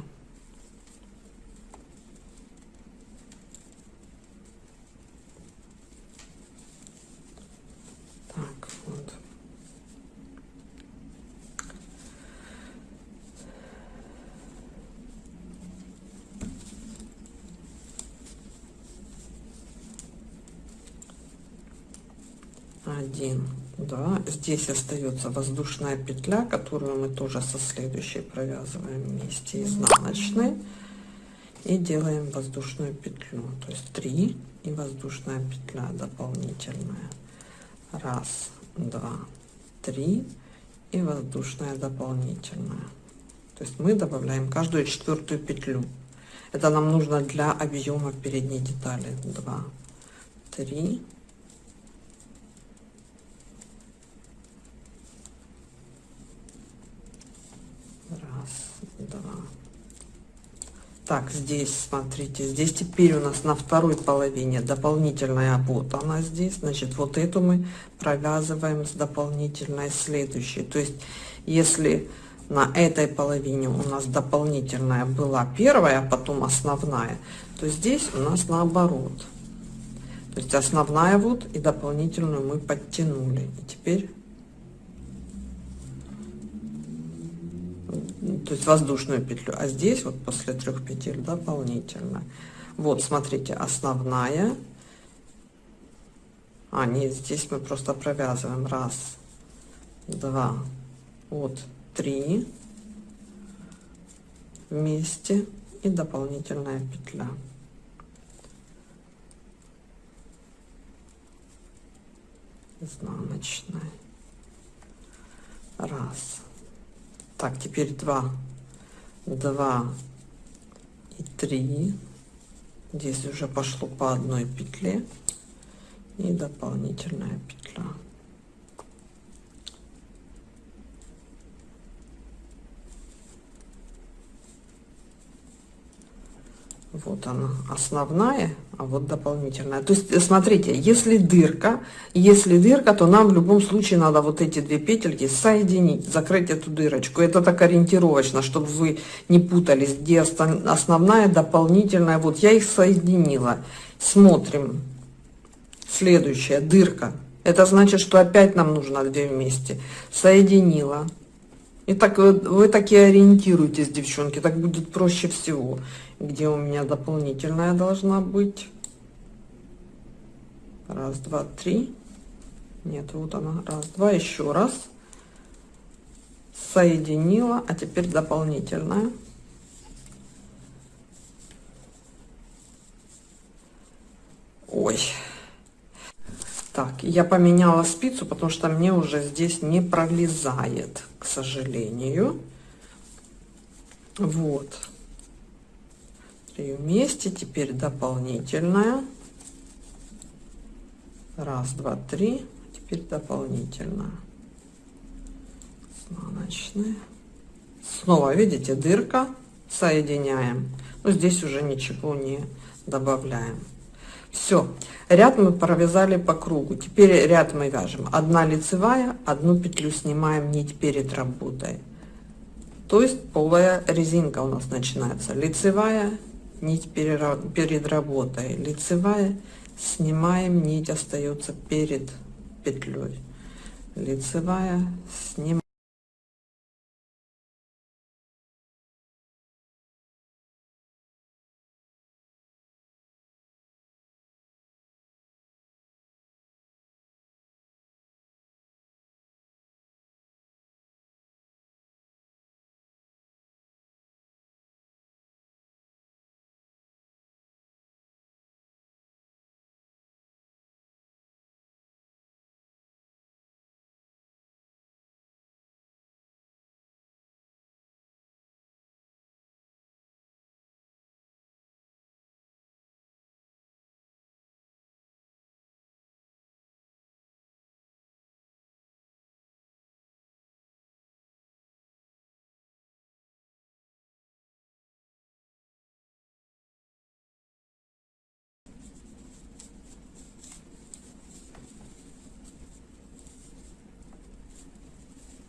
Speaker 1: один. Да здесь остается воздушная петля которую мы тоже со следующей провязываем вместе изнаночной и делаем воздушную петлю. То есть 3 и воздушная петля дополнительная. Раз два три и воздушная дополнительная. То есть мы добавляем каждую четвертую петлю. Это нам нужно для объема передней детали. 2 3 раз два так здесь смотрите здесь теперь у нас на второй половине дополнительная вот она здесь. Значит вот эту мы провязываем с дополнительной следующей. То есть если на этой половине у нас дополнительная была первая а потом основная то здесь у нас наоборот. То есть основная вот и дополнительную мы подтянули. И теперь то есть воздушную петлю. А здесь вот после трех петель дополнительно. Вот смотрите основная. А нет здесь мы просто провязываем. Раз два вот три. Вместе. И дополнительная петля. Изнаночная. Раз так теперь 2 2 и 3 здесь уже пошло по одной петле. И дополнительная петля вот она основная а вот дополнительная. То есть смотрите если дырка если дырка то нам в любом случае надо вот эти две петельки соединить закрыть эту дырочку. Это так ориентировочно чтобы вы не путались где основная дополнительная. Вот я их соединила. Смотрим. Следующая дырка. Это значит что опять нам нужно две вместе. Соединила. И так вы, вы такие ориентируйтесь девчонки так будет проще всего где у меня дополнительная должна быть. Раз два три. Нет вот она. Раз два еще раз. Соединила а теперь дополнительная. Ой. Так я поменяла спицу потому что мне уже здесь не пролезает к сожалению. Вот три вместе. Теперь дополнительная раз два три. Теперь дополнительно изнаночная снова видите дырка. Соединяем. Но здесь уже ничего не добавляем. Все ряд мы провязали по кругу. Теперь ряд мы вяжем. Одна лицевая одну петлю снимаем нить перед работой. То есть полая резинка у нас начинается. Лицевая нить перед работой. Лицевая снимаем нить остается перед петлей лицевая снимаем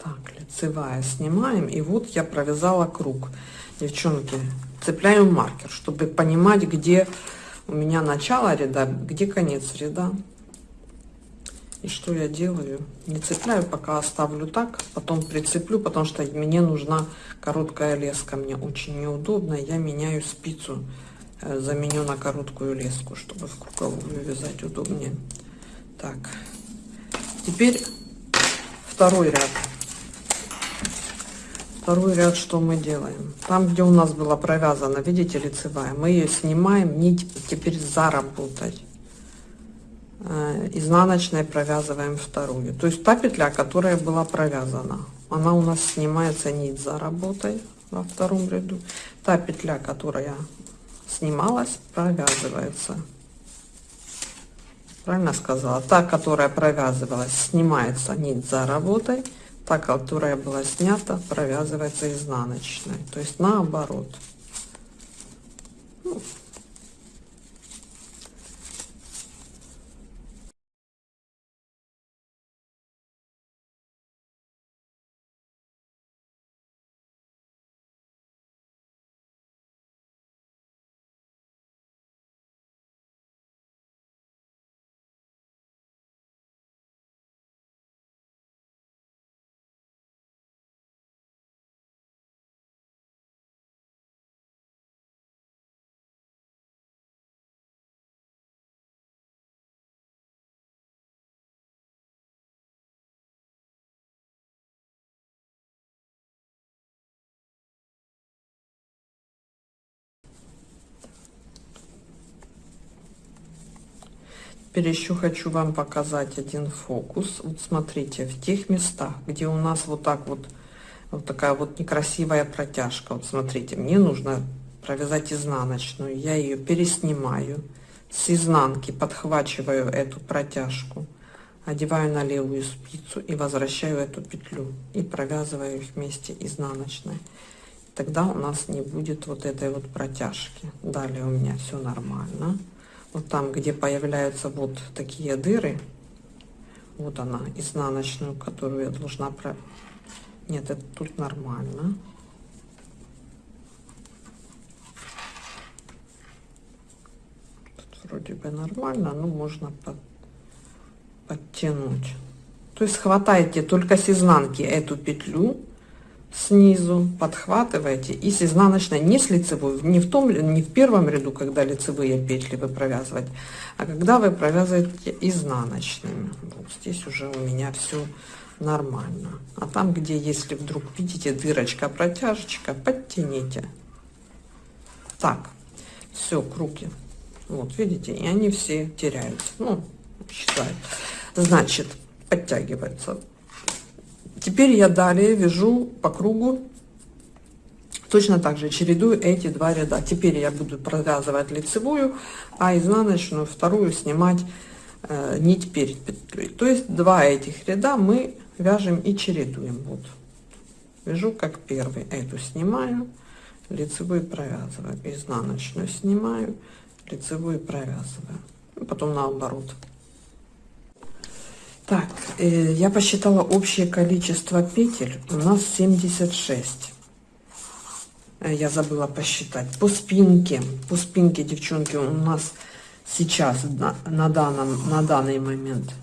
Speaker 1: так лицевая снимаем и вот я провязала круг. Девчонки цепляем маркер чтобы понимать где у меня начало ряда где конец ряда. И что я делаю? Не цепляю пока оставлю так потом прицеплю потому что мне нужна короткая леска. Мне очень неудобно я меняю спицу э, заменю на короткую леску чтобы в круговую вязать удобнее. Так. Теперь второй ряд. Второй ряд что мы делаем? Там, где у нас была провязана, видите, лицевая, мы ее снимаем, нить теперь заработать. Э, изнаночной провязываем вторую. То есть та петля, которая была провязана, она у нас снимается нить за работой во втором ряду. Та петля, которая снималась, провязывается. Правильно сказала? Та, которая провязывалась, снимается нить за работой. Та, которая была снята, провязывается изнаночной. То есть наоборот. Ну, Теперь еще хочу вам показать один фокус. Вот смотрите, в тех местах, где у нас вот так вот, вот такая вот некрасивая протяжка. Вот смотрите, мне нужно провязать изнаночную. Я ее переснимаю с изнанки, подхвачиваю эту протяжку, одеваю на левую спицу и возвращаю эту петлю и провязываю их вместе изнаночной. Тогда у нас не будет вот этой вот протяжки. Далее у меня все нормально вот там, где появляются вот такие дыры, вот она, изнаночную, которую я должна про... Нет, это тут нормально. Тут вроде бы нормально, но можно под... подтянуть. То есть хватаете только с изнанки эту петлю, снизу подхватываете и с изнаночной не с лицевой не в том не в первом ряду когда лицевые петли вы провязывать а когда вы провязываете изнаночными. Вот здесь уже у меня все нормально. А там где если вдруг видите дырочка протяжечка подтяните. Так все круги. Вот видите и они все теряются. Ну считают значит подтягивается Теперь я далее вяжу по кругу точно так же чередую эти два ряда. Теперь я буду провязывать лицевую, а изнаночную вторую снимать э, нить перед петлей. То есть два этих ряда мы вяжем и чередуем. Вот вяжу как первый, эту снимаю, лицевую провязываю, изнаночную снимаю, лицевую провязываю, потом наоборот. Так, э, я посчитала общее количество петель. У нас 76. Э, я забыла посчитать. По спинке, по спинке, девчонки, у нас сейчас на, на, данном, на данный момент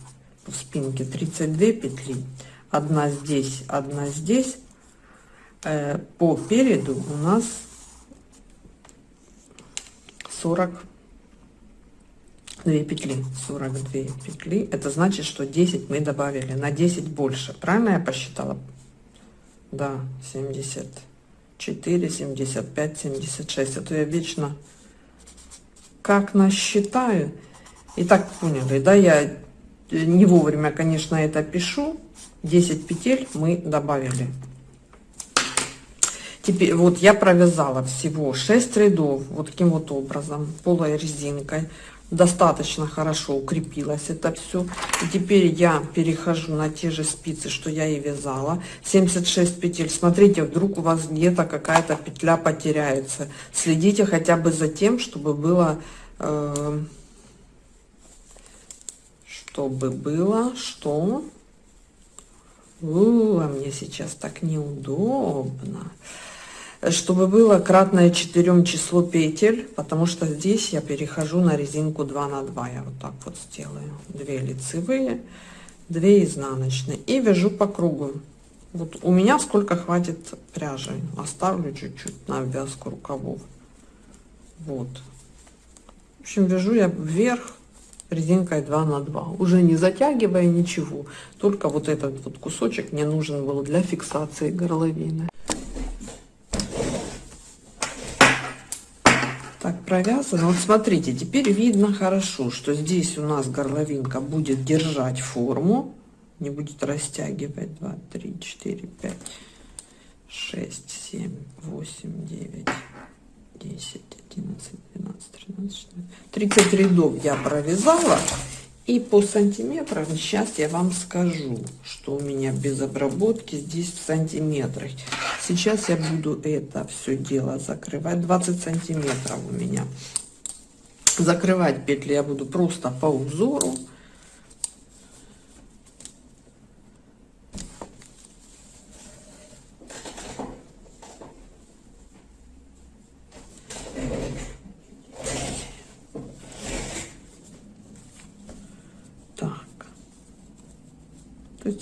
Speaker 1: по спинке 32 петли. Одна здесь, одна здесь. Э, по переду у нас 40 2 петли 42 петли это значит что 10 мы добавили на 10 больше. Правильно я посчитала? Да 74 75 76 это я вечно как насчитаю. И так поняли да я не вовремя конечно это пишу. 10 петель мы добавили. Теперь вот я провязала всего 6 рядов вот таким вот образом полой резинкой достаточно хорошо укрепилось это все и теперь я перехожу на те же спицы что я и вязала. 76 петель. Смотрите вдруг у вас где-то какая-то петля потеряется. Следите хотя бы за тем чтобы было э, чтобы было что? У, а мне сейчас так неудобно чтобы было кратное 4 число петель, потому что здесь я перехожу на резинку 2 на 2. Я вот так вот сделаю. 2 лицевые, 2 изнаночные. И вяжу по кругу. Вот у меня сколько хватит пряжи. Оставлю чуть-чуть на обвязку рукавов. Вот. В общем, вяжу я вверх резинкой 2 на 2 уже не затягивая ничего только вот этот вот кусочек мне нужен был для фиксации горловины так провязано. Вот смотрите теперь видно хорошо что здесь у нас горловинка будет держать форму. Не будет растягивать. 2 3 4 5 6 7 8 9 10 11 12 13 14 30 рядов я провязала и по сантиметрам сейчас я вам скажу что у меня без обработки здесь в сантиметрах. Сейчас я буду это все дело закрывать. 20 сантиметров у меня. Закрывать петли я буду просто по узору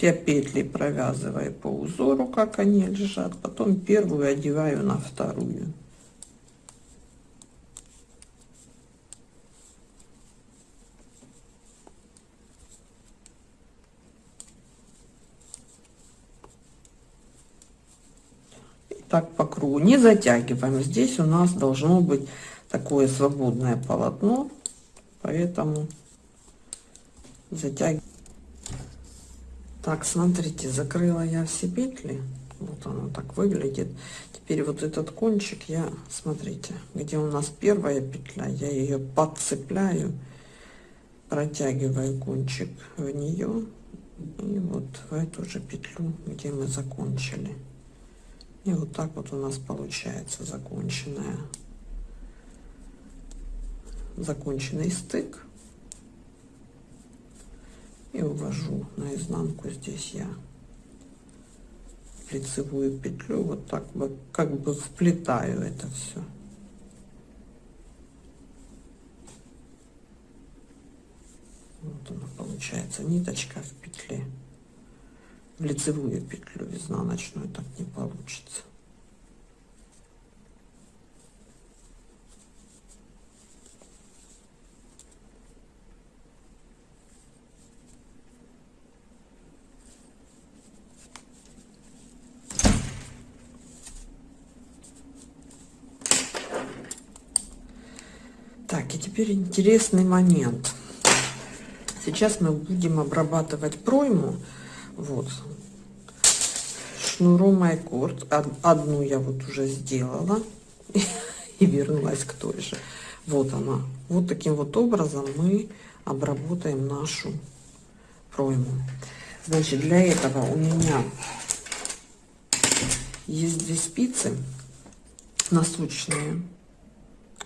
Speaker 1: Есть я петли провязываю по узору, как они лежат, потом первую одеваю на вторую. И так по кругу. Не затягиваем. Здесь у нас должно быть такое свободное полотно, поэтому затягиваем. Так, смотрите, закрыла я все петли. Вот оно так выглядит. Теперь вот этот кончик я, смотрите, где у нас первая петля, я ее подцепляю, протягиваю кончик в нее и вот в эту же петлю, где мы закончили. И вот так вот у нас получается законченная, законченный стык и увожу наизнанку здесь я. Лицевую петлю вот так бы как бы вплетаю это все вот она получается ниточка в петле. В лицевую петлю изнаночную так не получится Так, и теперь интересный момент. Сейчас мы будем обрабатывать пройму. Вот. Шнуром Айкорд. Одну я вот уже сделала. И вернулась к той же. Вот она. Вот таким вот образом мы обработаем нашу пройму. Значит, для этого у меня есть две спицы носочные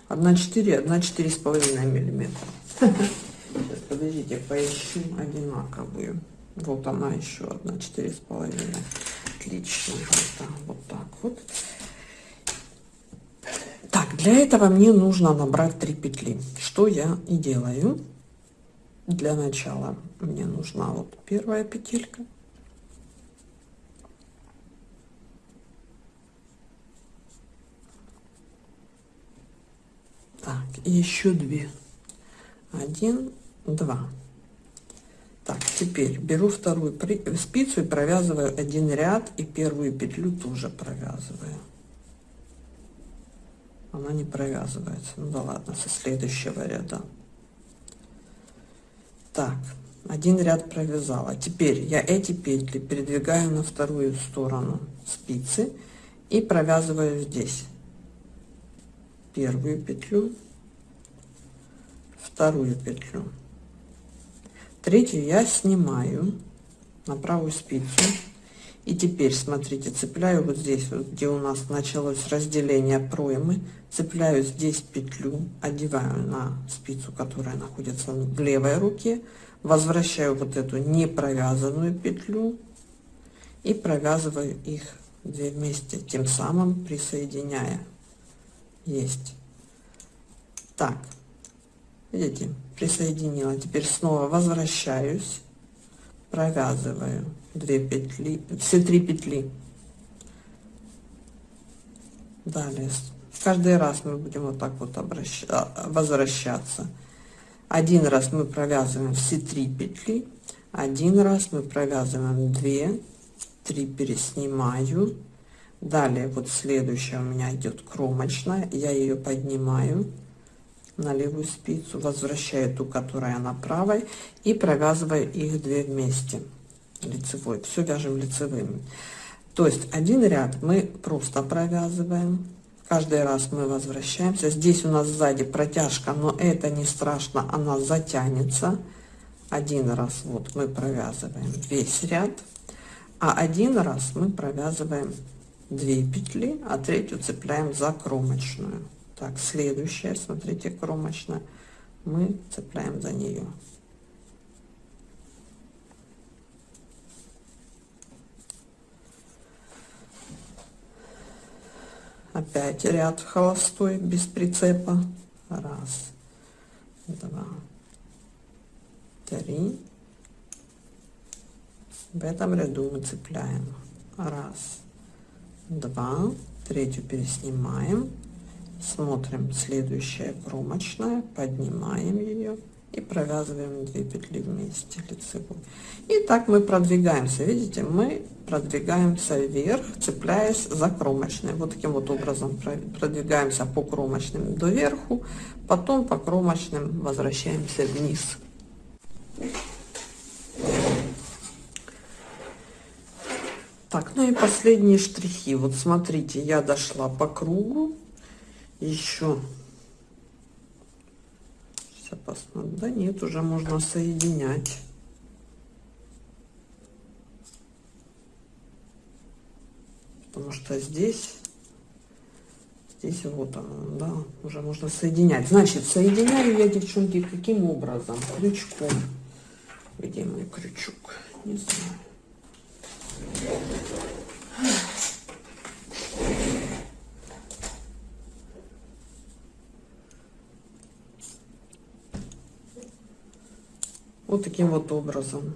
Speaker 1: 1,4, 1,4,5 миллиметра. Сейчас, подождите, поищу одинаковую. Вот она еще одна, четыре с половиной. Отлично. Вот так вот. Так, для этого мне нужно набрать 3 петли. Что я и делаю. Для начала мне нужна вот первая петелька. Так, еще две. Один, два. Так, теперь беру вторую спицу и провязываю один ряд и первую петлю тоже провязываю. Она не провязывается. Ну да ладно, со следующего ряда. Так, один ряд провязала. Теперь я эти петли передвигаю на вторую сторону спицы и провязываю здесь первую петлю вторую петлю. Третью я снимаю на правую спицу. И теперь смотрите цепляю вот здесь вот где у нас началось разделение проймы. Цепляю здесь петлю одеваю на спицу которая находится в левой руке. Возвращаю вот эту не провязанную петлю и провязываю их две вместе тем самым присоединяя есть. Так. Видите присоединила. Теперь снова возвращаюсь. Провязываю 2 петли все три петли. Далее. Каждый раз мы будем вот так вот обращаться возвращаться. Один раз мы провязываем все три петли. Один раз мы провязываем 2 3 переснимаю далее вот следующая у меня идет кромочная. Я ее поднимаю на левую спицу возвращаю ту которая на правой и провязываю их две вместе. Лицевой. Все вяжем лицевыми то есть один ряд мы просто провязываем. Каждый раз мы возвращаемся. Здесь у нас сзади протяжка но это не страшно она затянется. Один раз вот мы провязываем весь ряд а один раз мы провязываем 2 петли а третью цепляем за кромочную. Так следующая смотрите кромочная. Мы цепляем за нее. Опять ряд холостой без прицепа. Раз два три. В этом ряду мы цепляем. Раз два. Третью переснимаем. Смотрим следующая кромочная поднимаем ее и провязываем 2 петли вместе лицевой. И так мы продвигаемся. Видите мы продвигаемся вверх цепляясь за кромочной вот таким вот образом продвигаемся по кромочным до верху потом по кромочным возвращаемся вниз так ну и последние штрихи. Вот смотрите я дошла по кругу. Еще сейчас посмотрю да нет уже можно соединять. Потому что здесь здесь вот оно да уже можно соединять. Значит соединяю я девчонки каким образом? Крючком. Где мой крючок? Не знаю вот таким вот образом.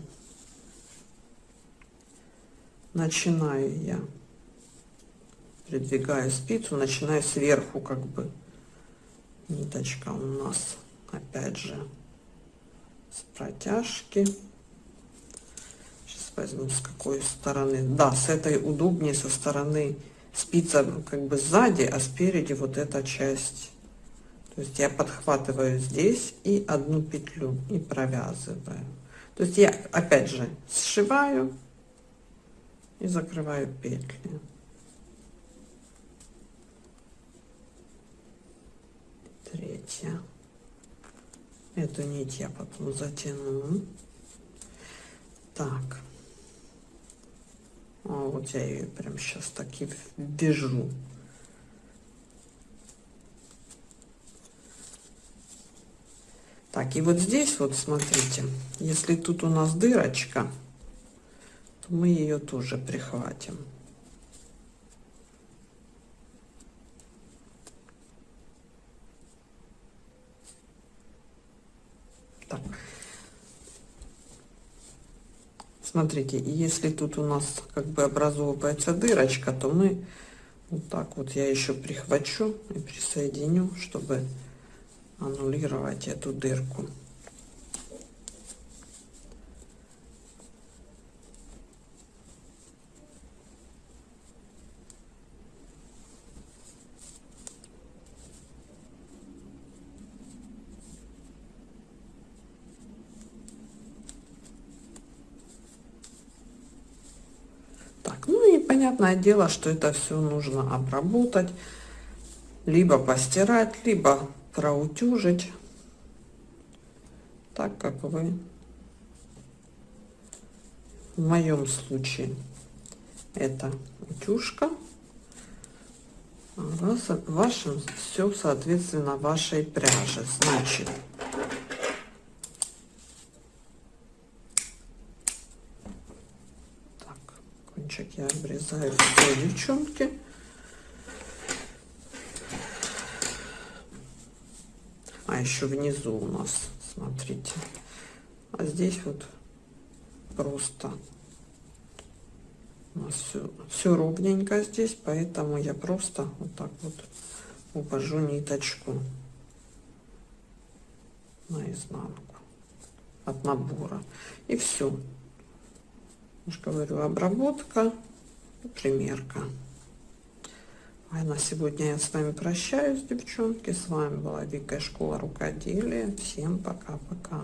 Speaker 1: Начинаю я. Придвигаю спицу начинаю сверху как бы. Ниточка у нас опять же с протяжки возьму с какой стороны. Да с этой удобнее со стороны спица как бы сзади а спереди вот эта часть. То есть я подхватываю здесь и одну петлю и провязываю. То есть я опять же сшиваю и закрываю петли. Третья. Эту нить я потом затяну. Так вот я ее прям сейчас таки вяжу так и вот здесь вот смотрите если тут у нас дырочка то мы ее тоже прихватим. Так смотрите если тут у нас как бы образовывается дырочка то мы вот так вот я еще прихвачу и присоединю чтобы аннулировать эту дырку так ну и понятное дело что это все нужно обработать либо постирать либо проутюжить так как вы в моем случае это утюжка. А в вашем все соответственно вашей пряжи. Значит так кончик я обрезаю все девчонки. А еще внизу у нас смотрите. А здесь вот просто у нас все, все ровненько здесь поэтому я просто вот так вот увожу ниточку наизнанку от набора. И все же говорю обработка примерка. А на сегодня я с вами прощаюсь девчонки. С вами была дикая школа рукоделия. Всем пока-пока